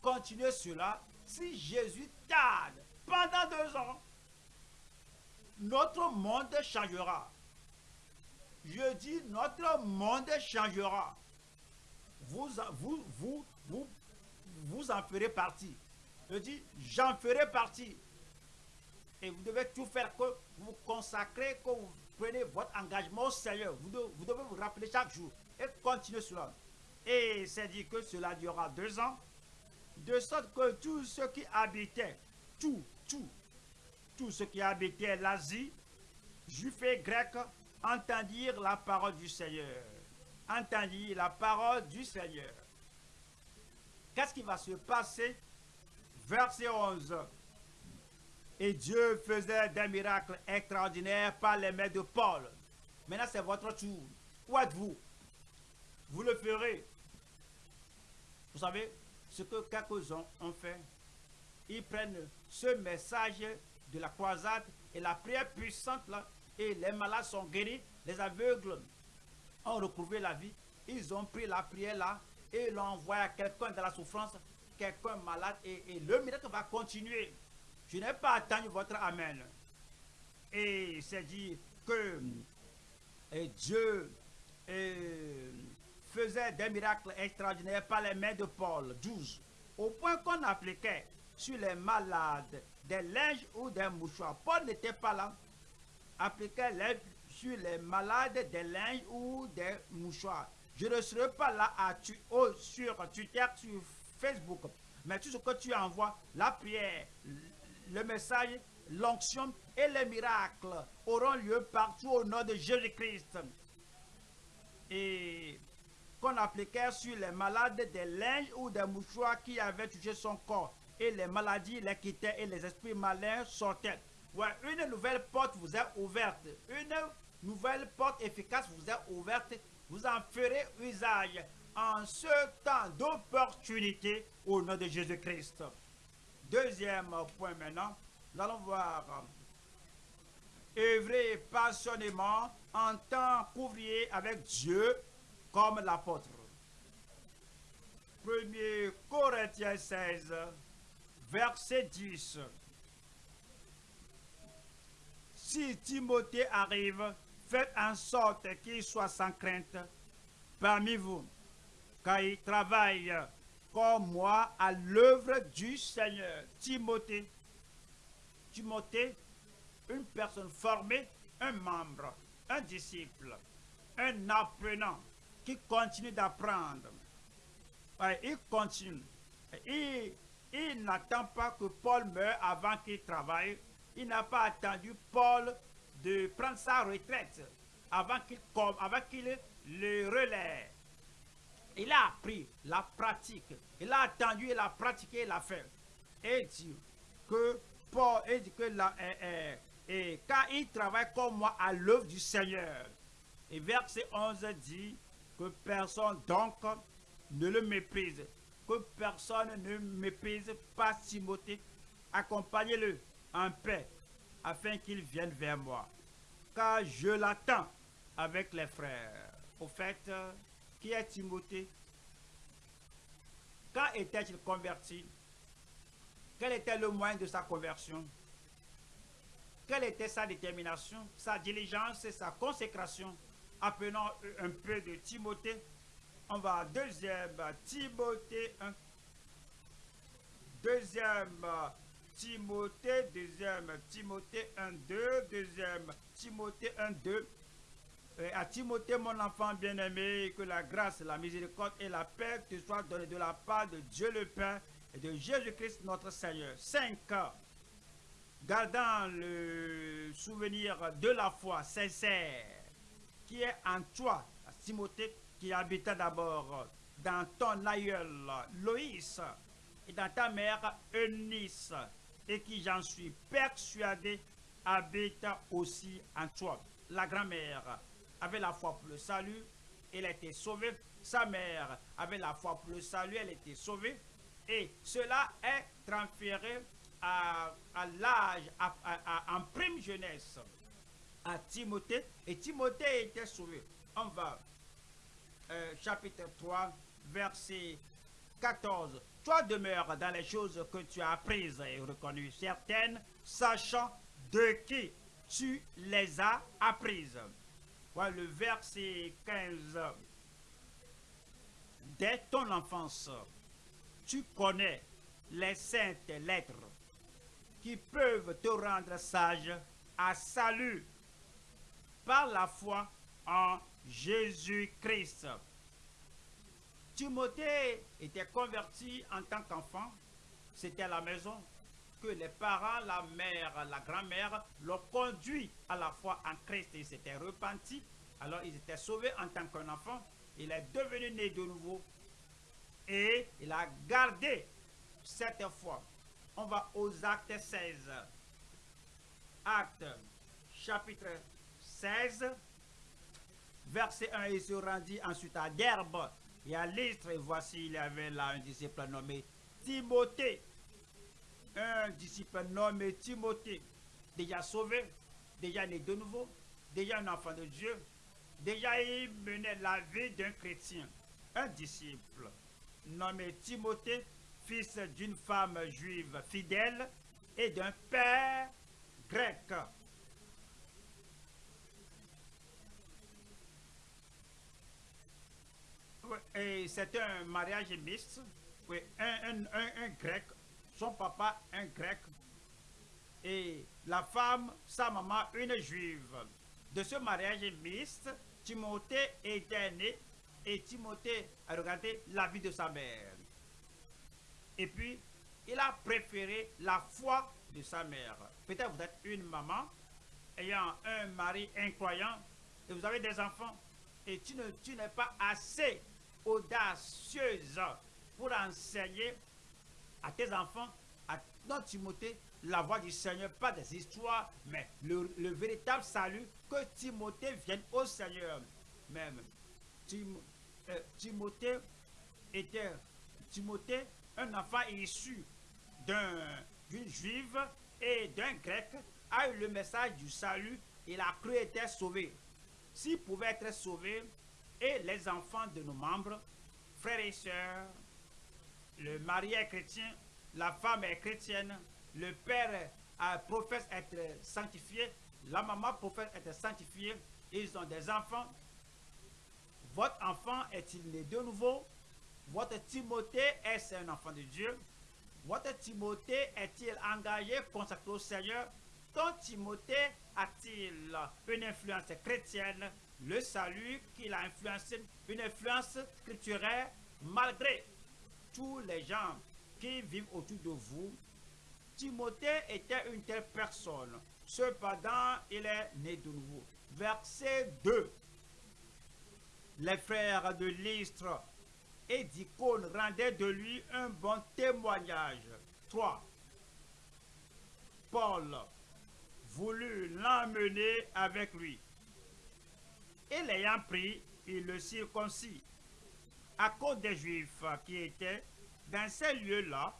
continuer cela, si Jésus tarde pendant deux ans, notre monde changera. Je dis, notre monde changera. Vous, vous, vous, vous, vous en ferez partie. Je dis, j'en ferai partie. Et vous devez tout faire que vous consacrez, que vous prenez votre engagement au Seigneur. Vous devez, vous rappeler chaque jour et continuer cela. Et c'est dit que cela durera deux ans, de sorte que tous ceux qui habitaient, tout, tout, tous ceux qui habitaient l'Asie, juifs et grecs, entendirent la parole du Seigneur. Entendirent la parole du Seigneur. Qu'est-ce qui va se passer? Verset 11. Et Dieu faisait des miracles extraordinaires par les mains de Paul. Maintenant, c'est votre tour. Où êtes-vous? Vous le ferez. Vous savez, ce que quelques-uns ont fait, ils prennent ce message de la croisade et la prière puissante là, et les malades sont guéris, les aveugles ont retrouvé la vie. Ils ont pris la prière là et l'ont envoyé à quelqu'un dans la souffrance, quelqu'un malade et, et le miracle va continuer. Je n'ai pas attendu votre Amen. Et c'est dit que et Dieu faisait des miracles extraordinaires par les mains de Paul. 12. Au point qu'on appliquait sur les malades des linges ou des mouchoirs. Paul n'était pas là. Appliquait sur les malades des linges ou des mouchoirs. Je ne serai pas là à tu, oh, sur Twitter, sur Facebook. Mais tout ce que tu envoies, la prière, le message, l'onction et les miracles auront lieu partout au nom de Jésus-Christ. Et qu'on appliquait sur les malades des linges ou des mouchoirs qui avaient touché son corps. Et les maladies les quittaient et les esprits malins sortaient. Une nouvelle porte vous est ouverte. Une nouvelle porte efficace vous est ouverte. Vous en ferez usage en ce temps d'opportunité au nom de Jésus-Christ. Deuxième point maintenant, nous allons voir œuvrer passionnément en tant qu'ouvrier avec Dieu comme l'apôtre. 1 Corinthiens 16, verset 10. Si Timothée arrive, faites en sorte qu'il soit sans crainte parmi vous, car il travaille comme moi à l'œuvre du Seigneur. Timothée, Timothée, une personne formée, un membre, un disciple. un apprenant qui continue d'apprendre. il continue. Il, il n'attend pas que Paul meure avant qu'il travaille. Il n'a pas attendu Paul de prendre sa retraite avant qu'il qu'il le relaie. Il a appris la pratique. Il a attendu, il a pratiqué, il a fait. Et dit que Paul, dit que la, et, et, car il travaille comme moi à l'œuvre du Seigneur. Et verset 11 dit que personne donc ne le méprise. Que personne ne méprise pas Timothée. Accompagnez-le en paix afin qu'il vienne vers moi. Car je l'attends avec les frères. Au fait, qui est Timothée? Quand était-il converti? Quel était le moyen de sa conversion? Quelle était sa détermination, sa diligence et sa consécration? Appelons un peu de Timothée. On va à deuxième Timothée 1. Deuxième Timothée, deuxième Timothée 1, 2, deuxième Timothée 1, 2. À Timothée, mon enfant bien-aimé, que la grâce, la miséricorde et la paix te soient données de la part de Dieu le Père et de Jésus-Christ notre Seigneur. 5. Gardant le souvenir de la foi sincère qui est en toi, Timothée, qui habita d'abord dans ton aïeul Loïs et dans ta mère Eunice, et qui, j'en suis persuadé, habite aussi en toi. La grand-mère avait la foi pour le salut, elle était sauvée. Sa mère avait la foi pour le salut, elle était sauvée. Et cela est transféré à, l'âge, en prime jeunesse, à Timothée. Et Timothée était sauvé. On va, euh, chapitre 3, verset 14. Toi demeure dans les choses que tu as apprises et reconnues, certaines, sachant de qui tu les as apprises. Voilà le verset 15. Dès ton enfance, tu connais les saintes lettres qui peuvent te rendre sage à salut par la foi en Jésus-Christ. Timothée était converti en tant qu'enfant. C'était la maison que les parents, la mère, la grand-mère l'ont conduit à la foi en Christ. Il s'était repenti. Alors ils étaient sauvés en tant qu'enfant. Il est devenu né de nouveau. Et il a gardé cette foi. On va aux actes 16. Actes chapitre 16, verset 1. Il se rendit ensuite à Derbe et à l'Istre. Et voici, il y avait là un disciple nommé Timothée un disciple nommé Timothée, déjà sauvé, déjà né de nouveau, déjà un enfant de Dieu, déjà il menait la vie d'un chrétien. Un disciple nommé Timothée, fils d'une femme juive fidèle et d'un père grec. Et c'est un mariage mixte, oui, un, un grec son papa un grec et la femme, sa maman, une juive. De ce mariage mixte, Timothée était né et Timothée a regardé la vie de sa mère. Et puis, il a préféré la foi de sa mère. Peut-être vous êtes une maman ayant un mari incroyant et vous avez des enfants et tu ne tu n'es pas assez audacieuse pour enseigner à tes enfants, à notre Timothée, la voix du Seigneur, pas des histoires, mais le, véritable salut, que Timothée vienne au Seigneur. Même euh, Timothée était Timothée, un enfant issu d'une juive et d'un grec, a eu le message du salut, il a cru être sauvé. S'il pouvait être sauvé, et les enfants de nos membres, frères et sœurs, le mari est chrétien, la femme est chrétienne, le père a, professe être sanctifié, la maman professe être sanctifiée, ils ont des enfants. Votre enfant est-il né de nouveau? Votre Timothée est un enfant de Dieu? Votre Timothée est-il engagé, consacré au Seigneur? Ton Timothée a-t-il une influence chrétienne? le salut qu'il a influencé, une influence scripturaire malgré tous les gens qui vivent autour de vous. Timothée était une telle personne. Cependant, il est né de nouveau. Verset 2. Les frères de Lystre et d'Icône rendaient de lui un bon témoignage. 3. Paul voulut l'emmener avec lui. Et l'ayant pris, il le circoncis. À cause des Juifs qui étaient dans ces lieux-là,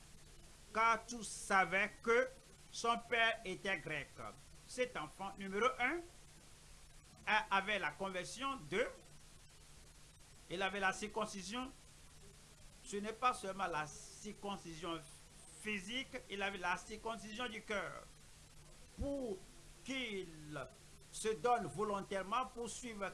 car tous savaient que son père était grec. Cet enfant numéro 1 avait la conversion de, il avait la circoncision. Ce n'est pas seulement la circoncision physique, il avait la circoncision du cœur. Pour qu'il se donne volontairement pour suivre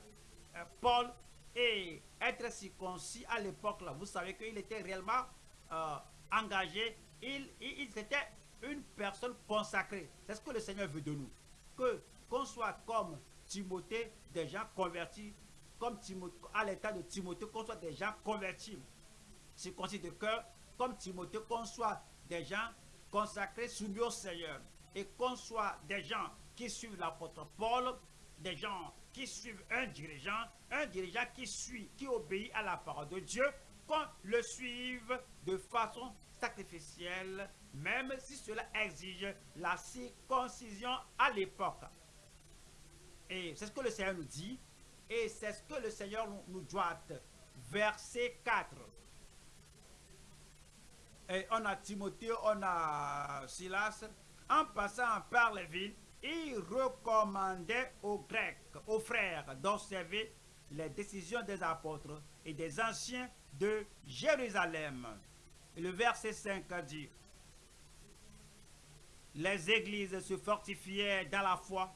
euh, Paul et être circoncis à l'époque. Vous savez qu'il était réellement euh, engagé. Il, il, était une personne consacrée. C'est ce que le Seigneur veut de nous. Que qu'on soit comme Timothée, des gens convertis, comme Timothée, à l'état de Timothée, qu'on soit des gens convertis, circoncis de cœur, comme Timothée, qu'on soit des gens consacrés, soumis au Seigneur, et qu'on soit des gens qui suivent l'apôtre Paul, des gens qui suivent un dirigeant, un dirigeant qui suit, qui obéit à la parole de Dieu, qu'on le suive de façon sacrificielle, même si cela exige la circoncision à l'époque. Et c'est ce que le Seigneur nous dit, et c'est ce que le Seigneur nous doit. Verset 4. Et on a Timothée, on a Silas. En passant par les villes, il recommandait aux Grecs, aux frères, d'observer les décisions des apôtres et des anciens de Jérusalem. Le verset 5 dit, les églises se fortifiaient dans la foi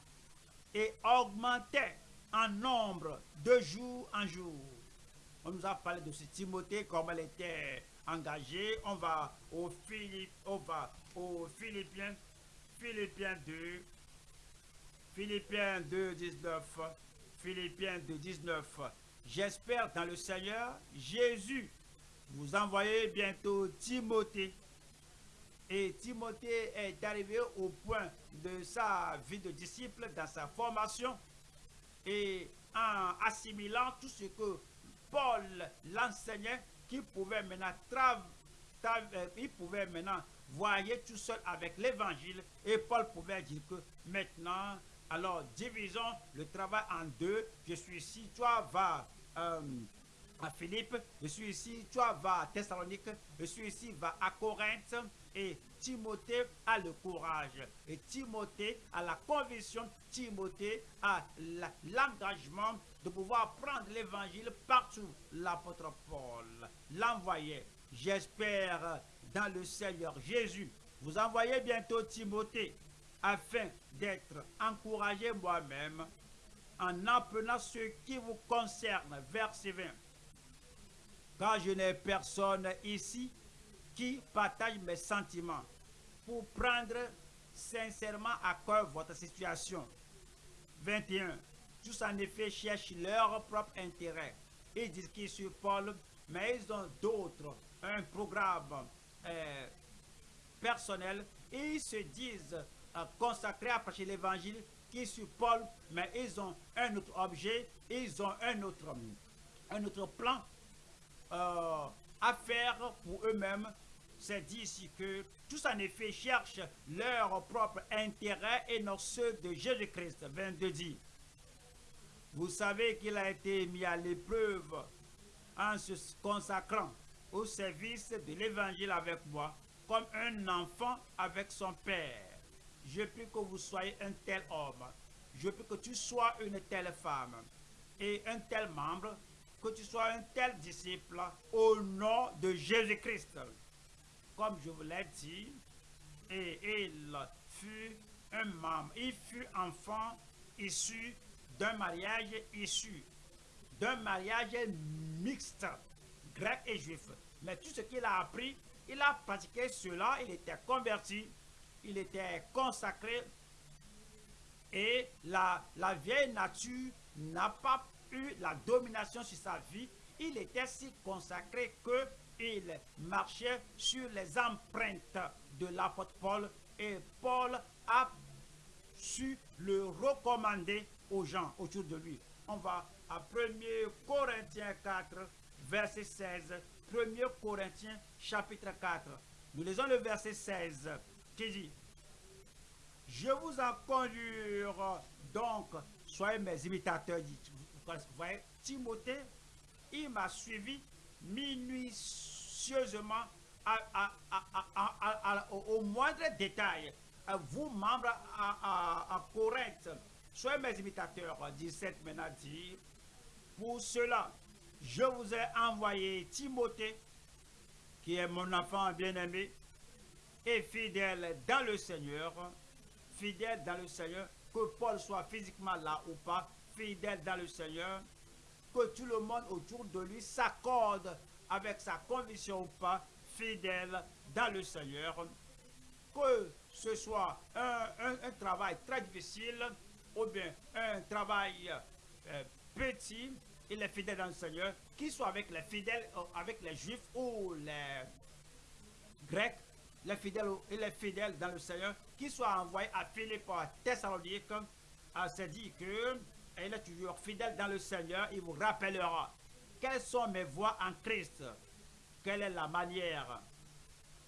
et augmentaient en nombre de jour en jour. On nous a parlé de ce Timothée, comme elle était engagée. On va au Philippe, aux Philippiens, Philippiens 2, Philippiens 2, 19, Philippiens 2, 19. J'espère dans le Seigneur Jésus, vous envoyez bientôt Timothée. Et Timothée est arrivé au point de sa vie de disciple, dans sa formation, et en assimilant tout ce que Paul l'enseignait, qu'il pouvait maintenant euh, il pouvait maintenant voyer tout seul avec l'évangile, et Paul pouvait dire que maintenant, alors divisons le travail en deux. Je suis ici, toi va euh, à Philippe, je suis ici, toi va à Thessalonique, je suis ici, va à Corinthe. Et Timothée a le courage. Et Timothée a la conviction, Timothée a l'engagement de pouvoir prendre l'évangile partout. L'apôtre Paul l'envoyait. J'espère dans le Seigneur Jésus. Vous envoyez bientôt Timothée afin d'être encouragé moi-même en apprenant ce qui vous concerne. Verset 20. Car je n'ai personne ici qui partage mes sentiments pour prendre sincèrement à cœur votre situation. 21. Tous en effet cherchent leur propre intérêt. Ils disent qu'ils Paul, mais ils ont d'autres, un programme euh, personnel. Ils se disent consacrés à prêcher l'évangile qui sur Paul, mais ils ont un autre objet, ils ont un autre, un autre plan euh, à faire pour eux-mêmes. C'est dit ici que tous en effet cherchent leur propre intérêt et non ceux de Jésus-Christ. 22 dit, vous savez qu'il a été mis à l'épreuve en se consacrant au service de l'évangile avec moi, comme un enfant avec son père. Je prie que vous soyez un tel homme. Je prie que tu sois une telle femme et un tel membre, que tu sois un tel disciple au nom de Jésus-Christ. Comme je vous l'ai dit, et il fut un membre, il fut enfant issu d'un mariage issu d'un mariage mixte, grec et juif. Mais tout ce qu'il a appris, il a pratiqué cela, il était converti il était consacré et la, la vieille nature n'a pas eu la domination sur sa vie. Il était si consacré qu'il marchait sur les empreintes de l'apôtre Paul et Paul a su le recommander aux gens autour de lui. On va à 1 Corinthiens 4, verset 16. 1 Corinthiens chapitre 4. Nous lisons le verset 16 qui dit Je vous en conjure donc, soyez mes imitateurs. Vous voyez, Timothée, il m'a suivi minutieusement au, moindre détail. Vous, membres à, Corinthe, soyez mes imitateurs. 17 maintenant dit Pour cela, je vous ai envoyé Timothée, qui est mon enfant bien-aimé, et fidèle dans le Seigneur, fidèle dans le Seigneur, que Paul soit physiquement là ou pas, fidèle dans le Seigneur, que tout le monde autour de lui s'accorde avec sa conviction ou pas, fidèle dans le Seigneur, que ce soit un, travail très difficile ou bien un travail euh, petit, il est fidèle dans le Seigneur, qu'il soit avec les fidèles, euh, avec les juifs ou les grecs, les fidèles, il est fidèle dans le Seigneur, qu'il soit envoyé à Philippe, à Thessalonique, à se dit que il est toujours fidèle dans le Seigneur, il vous rappellera. Quelles sont mes voies en Christ, quelle est la manière?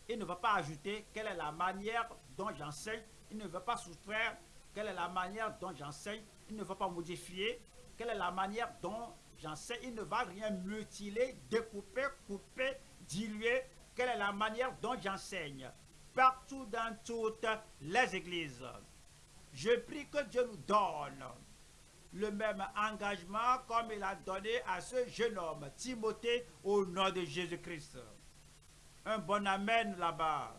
Il ne va pas ajouter quelle est la manière dont j'enseigne, il ne veut pas soustraire quelle est la manière dont j'enseigne, il ne va pas modifier quelle est la manière dont j'enseigne, il ne va rien mutiler, découper, couper, diluer, quelle est la manière dont j'enseigne partout dans toutes les églises? Je prie que Dieu nous donne le même engagement comme il a donné à ce jeune homme, Timothée, au nom de Jésus-Christ. Un bon Amen là-bas.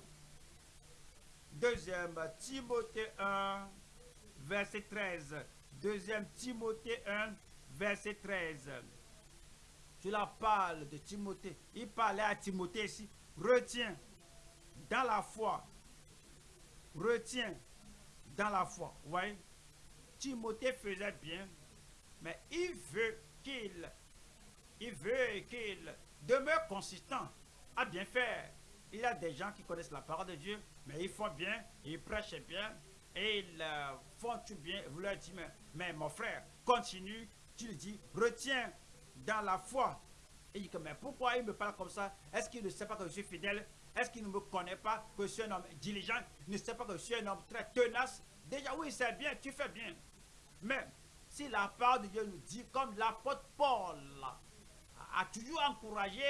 Deuxième, Timothée 1, verset 13. Deuxième Timothée 1, verset 13. la parle de Timothée. Il parlait à Timothée ici. Retiens dans la foi. Retiens dans la foi. Oui. Timothée faisait bien, mais il veut qu'il il veut qu'il demeure consistant à bien faire. Il y a des gens qui connaissent la parole de Dieu, mais ils font bien, ils prêchent bien, et ils euh, font tout bien. Vous leur dites, mais, mon frère, continue. Tu lui dis, retiens dans la foi. Il dit, mais pourquoi il me parle comme ça? Est-ce qu'il ne sait pas que je suis fidèle? Est-ce qu'il ne me connaît pas que je suis un homme diligent? Il ne sait pas que je suis un homme très tenace? Déjà, oui, c'est bien, tu fais bien. Mais si la part de Dieu nous dit, comme l'apôtre Paul a toujours encouragé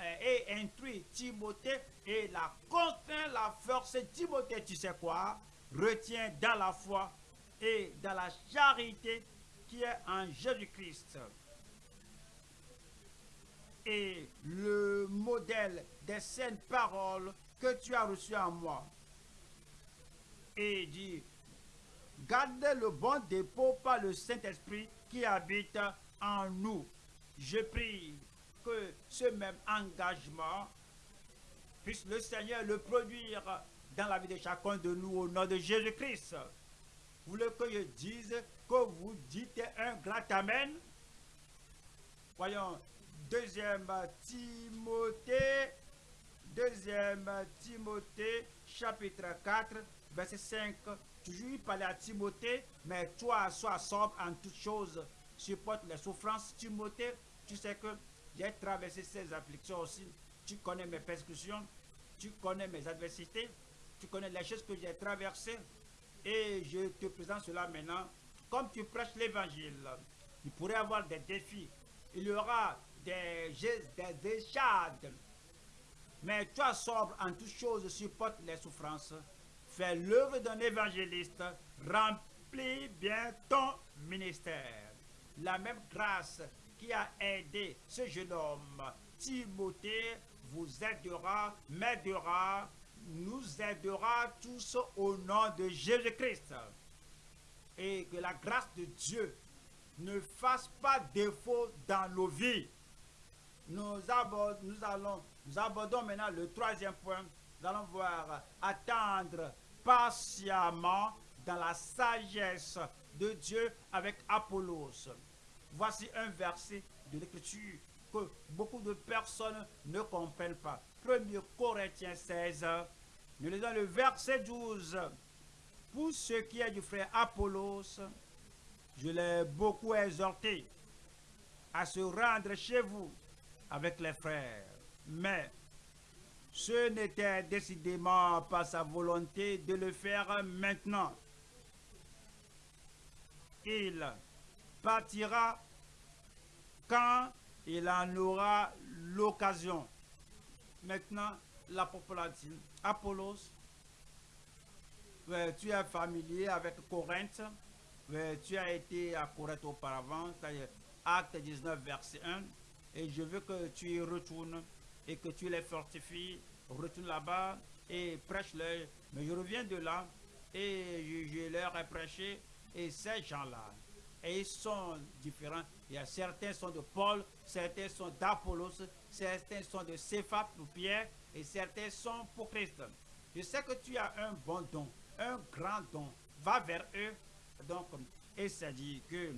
euh, et instruit Timothée et la contraint, la force, Timothée, tu sais quoi? Retiens dans la foi et dans la charité qui est en Jésus-Christ et le modèle des saintes paroles que tu as reçues en moi. Et dit, garde le bon dépôt par le Saint-Esprit qui habite en nous. Je prie que ce même engagement puisse le Seigneur le produire dans la vie de chacun de nous au nom de Jésus-Christ. Vous voulez que je dise que vous dites un grand Amen? Voyons, Deuxième Timothée, deuxième Timothée, chapitre 4, verset 5. Toujours parlait à Timothée, mais toi, sois sobre en toutes choses, supporte les souffrances. Timothée, tu sais que j'ai traversé ces afflictions aussi. Tu connais mes persécutions, tu connais mes adversités, tu connais les choses que j'ai traversées. Et je te présente cela maintenant. Comme tu prêches l'évangile, il pourrait avoir des défis. Il y aura des, des échades. Mais toi, sobre en toutes choses, supporte les souffrances. Fais l'œuvre d'un évangéliste. Remplis bien ton ministère. La même grâce qui a aidé ce jeune homme, Timothée, vous aidera, m'aidera, nous aidera tous au nom de Jésus-Christ. Et que la grâce de Dieu ne fasse pas défaut dans nos vies nous, abordons, maintenant le troisième point. Nous allons voir attendre patiemment dans la sagesse de Dieu avec Apollos. Voici un verset de l'Écriture que beaucoup de personnes ne comprennent pas. 1 Corinthiens 16, nous lisons le verset 12. Pour ce qui est du frère Apollos, je l'ai beaucoup exhorté à se rendre chez vous avec les frères. Mais ce n'était décidément pas sa volonté de le faire maintenant. Il partira quand il en aura l'occasion. Maintenant, l'apôtre dit, Apollos, tu es familier avec Corinthe, tu as été à Corinthe auparavant, acte 19, verset 1, et je veux que tu y retournes et que tu les fortifies, retourne là-bas et prêche-leur. Mais je reviens de là et je, leur ai prêché et ces gens-là, ils sont différents. Il y a certains sont de Paul, certains sont d'Apollos, certains sont de Céphas ou Pierre et certains sont pour Christ. Je sais que tu as un bon don, un grand don. Va vers eux. Donc, et ça dit que,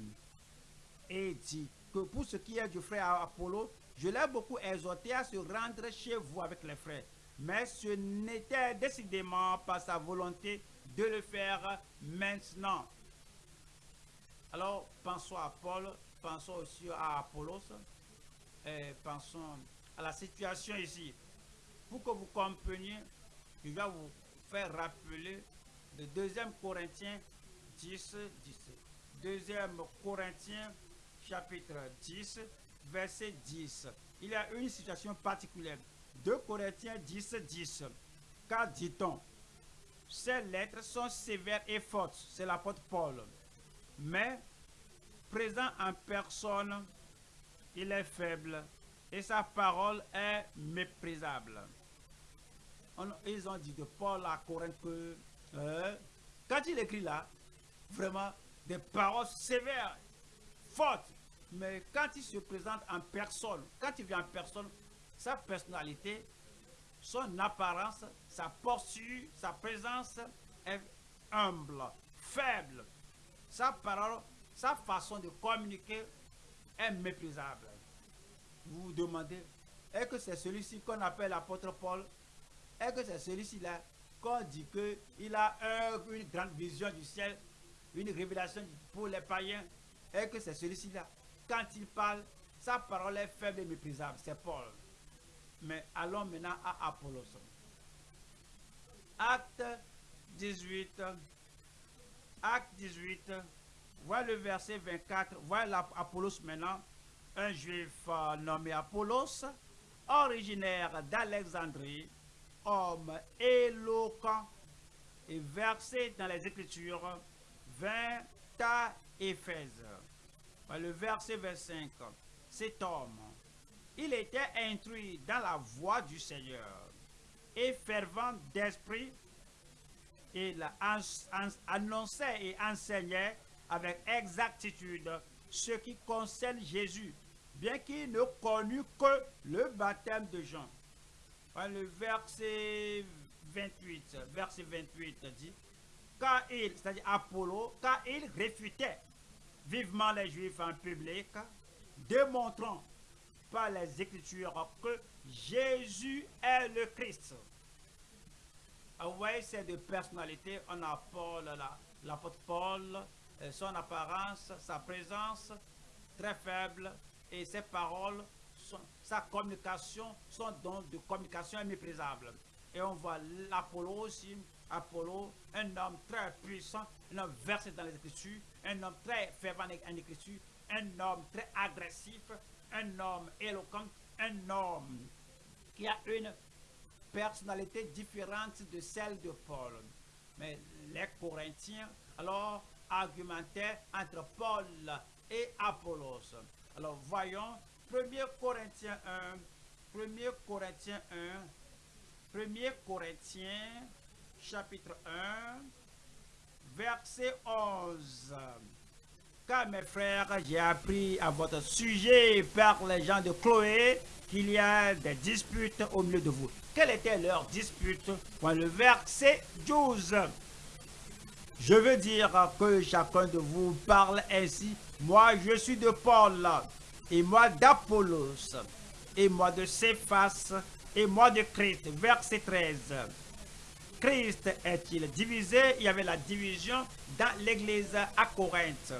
et dit pour ce qui est du frère Apollo, je l'ai beaucoup exhorté à se rendre chez vous avec les frères. Mais ce n'était décidément pas sa volonté de le faire maintenant. Alors, pensons à Paul, pensons aussi à Apollos, et pensons à la situation ici. Pour que vous compreniez, je vais vous faire rappeler le 2 Corinthiens 10, 10. 2 Corinthiens chapitre 10, verset 10. Il y a une situation particulière. 2 Corinthiens 10, 10. Car dit-on, ces lettres sont sévères et fortes. C'est l'apôtre Paul. Mais, présent en personne, il est faible et sa parole est méprisable. ils ont dit de Paul à Corinthe que, euh, quand il écrit là, vraiment des paroles sévères, fortes, mais quand il se présente en personne, quand il vient en personne, sa personnalité, son apparence, sa posture, sa présence est humble, faible. Sa parole, sa façon de communiquer est méprisable. Vous vous demandez, est-ce que c'est celui-ci qu'on appelle l'apôtre Paul? Est-ce que c'est celui-ci-là qu'on dit qu'il a une grande vision du ciel, une révélation pour les païens? Est-ce que c'est celui-ci-là? Quand il parle, sa parole est faible et méprisable. C'est Paul. Mais allons maintenant à Apollos. Acte 18. Acte 18. Voilà le verset 24. Voilà Apollos maintenant. Un juif euh, nommé Apollos, originaire d'Alexandrie, homme éloquent et versé dans les Écritures, vint à Éphèse le verset 25, cet homme, il était instruit dans la voie du Seigneur et fervent d'esprit, il annonçait et enseignait avec exactitude ce qui concerne Jésus, bien qu'il ne connût que le baptême de Jean. Le verset 28, verset 28 dit, car il, c'est-à-dire Apollo, car il réfutait vivement les Juifs en public, démontrant par les Écritures que Jésus est le Christ. Ah, vous voyez, c'est de personnalité. On a Paul, l'apôtre Paul, euh, son apparence, sa présence très faible et ses paroles, sa communication, son don de communication est méprisable. Et on voit l'Apollo aussi, Apollo, un homme très puissant, un homme versé dans les Écritures, un homme très fervent en Écriture, un homme très agressif, un homme éloquent, un homme qui a une personnalité différente de celle de Paul. Mais les Corinthiens, alors, argumentaient entre Paul et Apollos. Alors, voyons, 1 Corinthiens 1, 1 Corinthiens 1, 1 Corinthiens chapitre 1, verset 11. Car mes frères, j'ai appris à votre sujet par les gens de Chloé qu'il y a des disputes au milieu de vous. Quelle était leur dispute? Dans le verset 12. Je veux dire que chacun de vous parle ainsi. Moi, je suis de Paul, et moi d'Apollos, et moi de Céphas, et moi de Christ. Verset 13. Christ est-il divisé? Il y avait la division dans l'église à Corinthe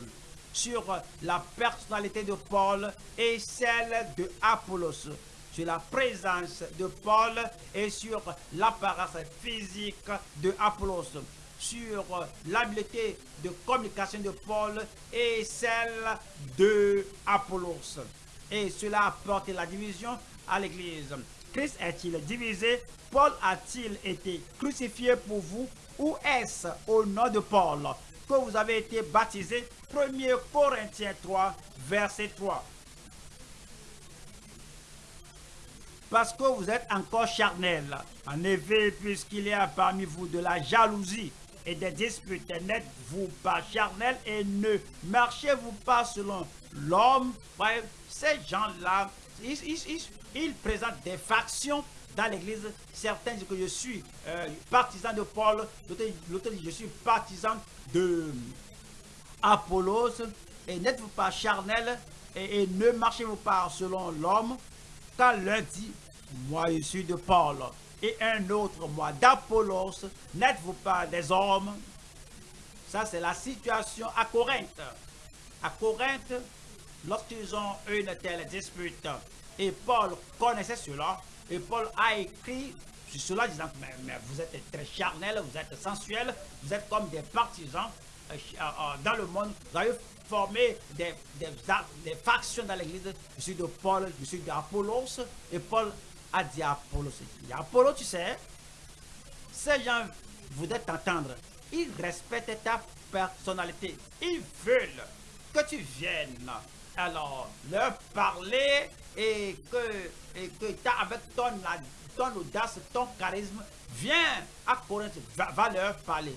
sur la personnalité de Paul et celle de Apollos, sur la présence de Paul et sur l'apparence physique de Apollos, sur l'habileté de communication de Paul et celle de Apollos. Et cela a porté la division à l'église. Christ est-il divisé? Paul a-t-il été crucifié pour vous? Ou est-ce au nom de Paul que vous avez été baptisé? 1 Corinthiens 3, verset 3. Parce que vous êtes encore charnel. En effet, puisqu'il y a parmi vous de la jalousie et des disputes, n'êtes-vous pas charnel et ne marchez-vous pas selon l'homme? Ces gens-là, ils présentent des factions dans l'église, certains disent que je suis euh, partisan de Paul, l'autre dit je suis partisan de Apollos, et n'êtes-vous pas charnel, et, ne marchez-vous pas selon l'homme, quand l'un dit, moi je suis de Paul, et un autre, moi d'Apollos, n'êtes-vous pas des hommes? Ça c'est la situation à Corinthe. À Corinthe, lorsqu'ils ont une telle dispute, et Paul connaissait cela, et Paul a écrit sur cela disant mais, mais, vous êtes très charnel, vous êtes sensuel, vous êtes comme des partisans euh, euh, euh, dans le monde. Vous avez formé des, des, factions dans l'église. Je suis de Paul, je suis d'Apollos. Et Paul a dit à Apollos, Apollos, tu sais, ces gens voudraient t'entendre. Ils respectent ta personnalité. Ils veulent que tu viennes. Alors, leur parler et que, et que avec ton, ton audace, ton charisme, viens à Corinthe, va, leur parler.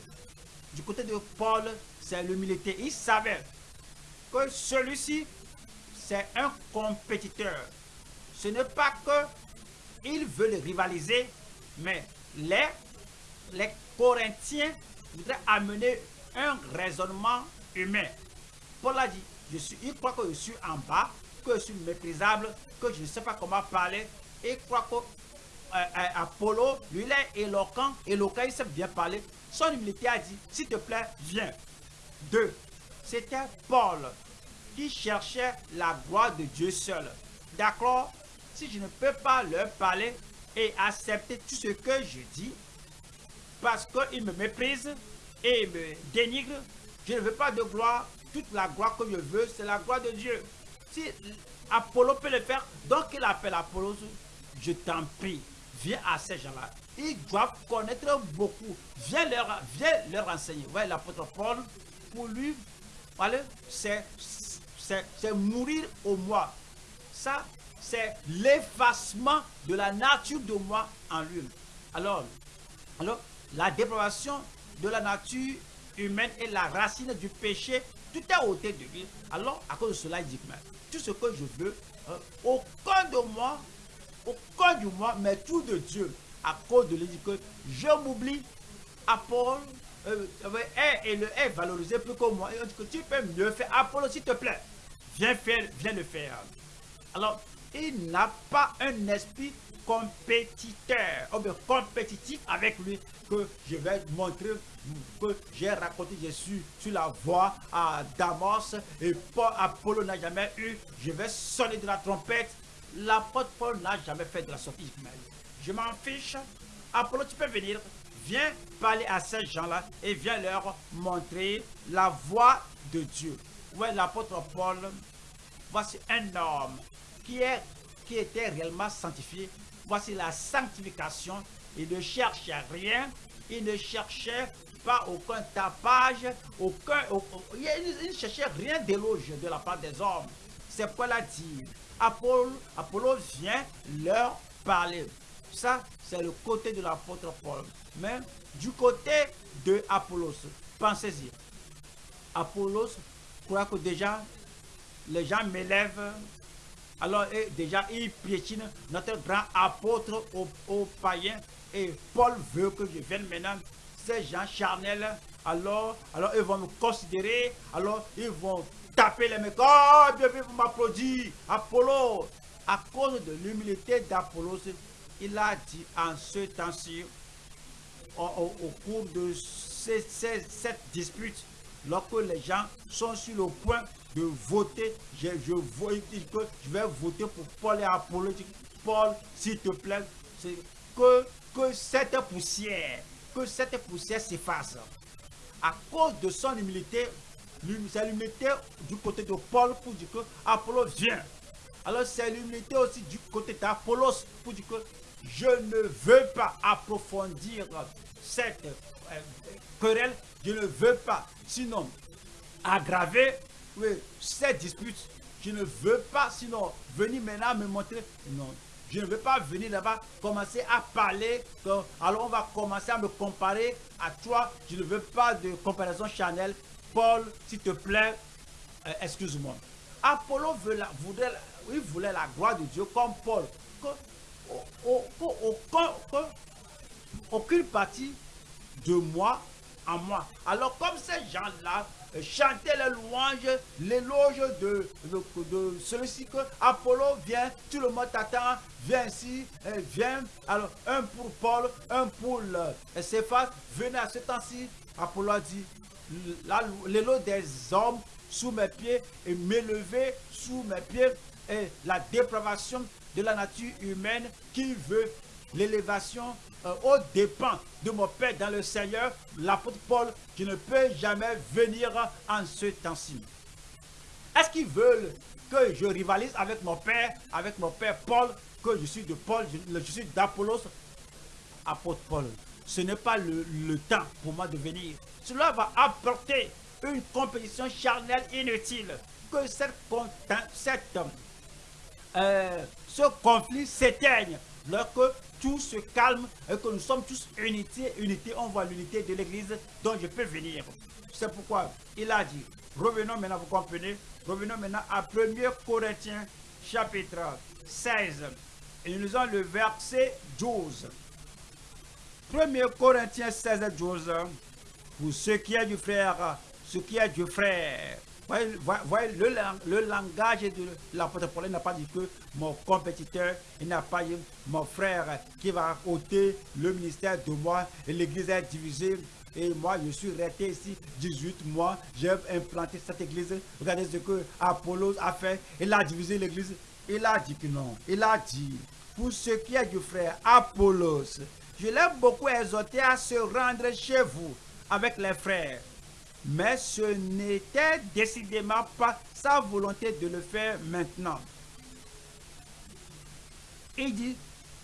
Du côté de Paul, c'est l'humilité. Il savait que celui-ci, c'est un compétiteur. Ce n'est pas que veut le rivaliser, mais les, les Corinthiens voudraient amener un raisonnement humain. Paul a dit, je suis, il croit que je suis en bas, que je suis méprisable, que je ne sais pas comment parler. Et croit que euh, euh, Apollo, lui, il est éloquent, éloquent, il sait bien parler. Son humilité a dit, s'il te plaît, viens. Deux, c'était Paul qui cherchait la gloire de Dieu seul. D'accord Si je ne peux pas leur parler et accepter tout ce que je dis, parce qu'il me méprise et me dénigre, je ne veux pas de gloire. Toute la gloire que je veux, c'est la gloire de Dieu. Si Apollo peut le faire, donc il appelle Apollo, je t'en prie, viens à ces gens-là. Ils doivent connaître beaucoup. Viens leur, viens leur enseigner. L'apôtre Paul, pour lui, c'est mourir au moi. Ça, c'est l'effacement de la nature de moi en lui. Alors, alors, la dépravation de la nature humaine est la racine du péché. Tout est ôté de lui. Alors, à cause de cela, il dit, mais tout ce que je veux, hein, aucun de moi, aucun de moi, mais tout de Dieu, à cause de lui, que je m'oublie, Apollo, euh, et le est valorisé plus que moi. Et on dit que tu peux mieux faire. Apollo, s'il te plaît, viens faire, viens le faire. Alors, il n'a pas un esprit compétiteur, ou compétitif avec lui, que je vais montrer que j'ai raconté, je suis sur la voie à Damas et Paul Apollo n'a jamais eu, je vais sonner de la trompette. L'apôtre Paul n'a jamais fait de la sortie. Je m'en fiche. Apollo, tu peux venir. Viens parler à ces gens-là et viens leur montrer la voie de Dieu. Ouais, l'apôtre Paul, voici un homme qui, est, qui était réellement sanctifié. Voici la sanctification. Il ne cherchait rien. Il ne cherchait pas aucun tapage, aucun, il ne cherchait rien d'éloge de la part des hommes. C'est pourquoi il a dit, Apollo vient leur parler. Ça, c'est le côté de l'apôtre Paul. Mais du côté de Apollos, pensez-y. Apollos croit que déjà, les gens m'élèvent. Alors, déjà, il piétine notre grand apôtre aux, païens. Et Paul veut que je vienne maintenant ces gens charnels alors, alors ils vont me considérer, alors ils vont taper les mecs. Oh, bien, bien, vous m'applaudissez. Apollo, à cause de l'humilité d'Apollo, il a dit en ce temps-ci, au, cours de cette dispute, lorsque les gens sont sur le point de voter, je, je, je vais voter pour Paul et Apollo. Paul, s'il te plaît, que, que cette poussière, que cette poussière s'efface. À cause de son humilité, c'est l'humilité du côté de Paul pour dire que Apollo vient. Alors c'est l'humilité aussi du côté d'Apollos pour dire que je ne veux pas approfondir cette euh, querelle, je ne veux pas, sinon aggraver cette dispute. Je ne veux pas, sinon venir maintenant me montrer. Non, je ne veux pas venir là-bas commencer à parler. alors on va commencer à me comparer à toi. Je ne veux pas de comparaison Chanel. Paul, s'il te plaît, euh, excuse-moi. Apollo il voulait la gloire de Dieu comme Paul. aucune partie de moi en moi. Alors comme ces gens-là chantaient les louanges, l'éloge de, de, celui-ci que Apollo vient, tout le monde t'attend, viens ici, viens. Alors un pour Paul, un pour Céphas, venez à ce temps-ci. Apollo a dit, l'éloge des hommes sous mes pieds et m'élever sous mes pieds et la dépravation de la nature humaine qui veut l'élévation euh, au dépens de mon Père dans le Seigneur, l'apôtre Paul, qui ne peut jamais venir en ce temps-ci. Est-ce qu'ils veulent que je rivalise avec mon Père, avec mon Père Paul, que je suis de Paul, je, je suis d'Apollos, apôtre Paul Ce n'est pas le, temps pour moi de venir. Cela va apporter une compétition charnelle inutile. Que cette, cette, euh, ce conflit s'éteigne lorsque tout se calme et que nous sommes tous unité, unité, on voit l'unité de l'église dont je peux venir. C'est pourquoi il a dit, revenons maintenant, vous comprenez, revenons maintenant à 1 Corinthiens chapitre 16 et nous avons le verset 12. 1 Corinthiens 16 et 12, pour ce qui est du frère, ce qui est du frère, Voyez, le, langage de l'apôtre Paul n'a pas dit que mon compétiteur, il n'a pas dit mon frère qui va ôter le ministère de moi et l'église est divisée. Et moi, je suis resté ici 18 mois. J'ai implanté cette église. Regardez ce que Apollos a fait. Il a divisé l'église. Il a dit que non. Il a dit, pour ce qui est du frère Apollos, je l'ai beaucoup exhorté à se rendre chez vous avec les frères mais ce n'était décidément pas sa volonté de le faire maintenant. Il dit,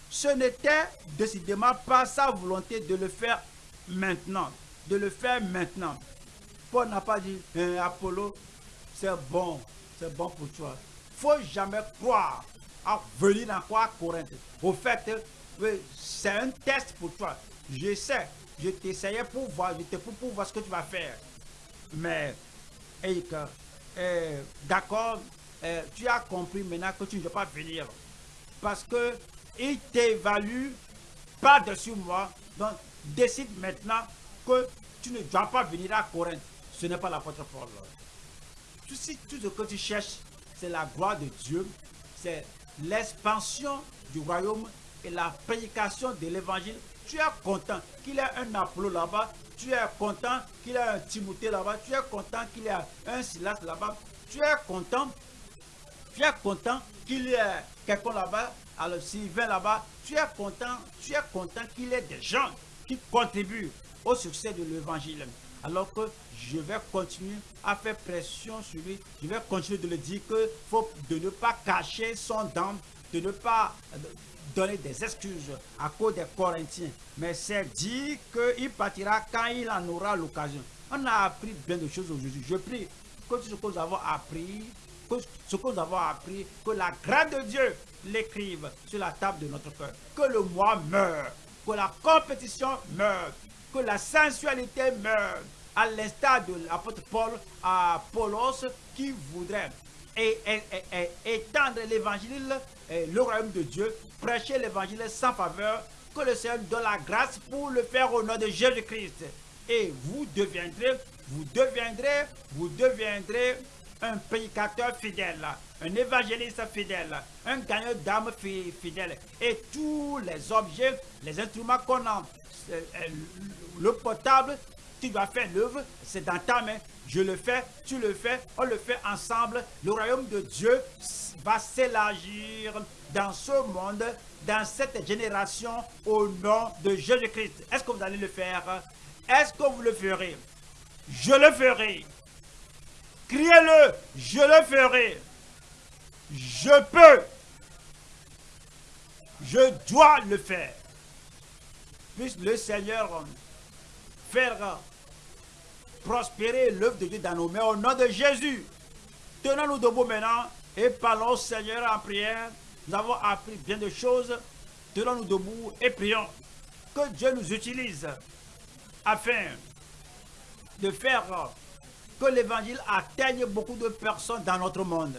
ce n'était décidément pas sa volonté de le faire maintenant. De le faire maintenant. Paul n'a pas dit, hein, Apollo, c'est bon, c'est bon pour toi. faut jamais croire à venir dans quoi Corinthe. Au fait, c'est un test pour toi. Je sais, je t'essayais pour voir, je pour voir ce que tu vas faire. Mais, euh, d'accord, euh, tu as compris maintenant que tu ne veux pas venir. Parce que il t'évalue par-dessus moi. Donc, décide maintenant que tu ne dois pas venir à Corinthe. Ce n'est pas l'apôtre Paul. Tout, tout ce que tu cherches, c'est la gloire de Dieu. C'est l'expansion du royaume et la prédication de l'évangile. Tu es content qu'il ait un Apollo là-bas. Tu es content qu'il ait un Timothée là-bas, tu es content qu'il ait un Silas là-bas, tu es content, tu es content qu'il y ait quelqu'un là-bas, alors Sylvain là-bas, tu es content, tu es content qu'il y ait des gens qui contribuent au succès de l'évangile. Alors que je vais continuer à faire pression sur lui, je vais continuer de le dire que faut de ne pas cacher son dent, de ne pas donner des excuses à cause des Corinthiens, mais c'est dit qu'il partira quand il en aura l'occasion. On a appris bien de choses aujourd'hui. Je prie que ce que nous avons appris, que ce que nous avons appris, que la grâce de Dieu l'écrive sur la table de notre cœur. Que le moi meure, que la compétition meure, que la sensualité meure, à l'instar de l'apôtre Paul à Paulos qui voudrait étendre l'évangile, le royaume de Dieu, prêcher l'évangile sans faveur, que le Seigneur donne la grâce pour le faire au nom de Jésus-Christ. et vous deviendrez, vous deviendrez, vous deviendrez un prédicateur fidèle, un évangéliste fidèle, un gagneur d'âme fidèle. Et tous les objets, les instruments qu'on a, euh, le potable, tu dois faire l'œuvre, c'est dans ta main. Je le fais, tu le fais, on le fait ensemble. Le royaume de Dieu va s'élargir dans ce monde, dans cette génération, au nom de Jésus-Christ. Est-ce que vous allez le faire? Est-ce que vous le ferez? Je le ferai. Criez-le, je le ferai. Je peux. Je dois le faire. Puisse le Seigneur prospérer l'œuvre de Dieu dans nos mains au nom de Jésus. Tenons-nous debout maintenant et parlons au Seigneur en prière. Nous avons appris bien de choses. Tenons-nous debout et prions que Dieu nous utilise afin de faire que l'évangile atteigne beaucoup de personnes dans notre monde.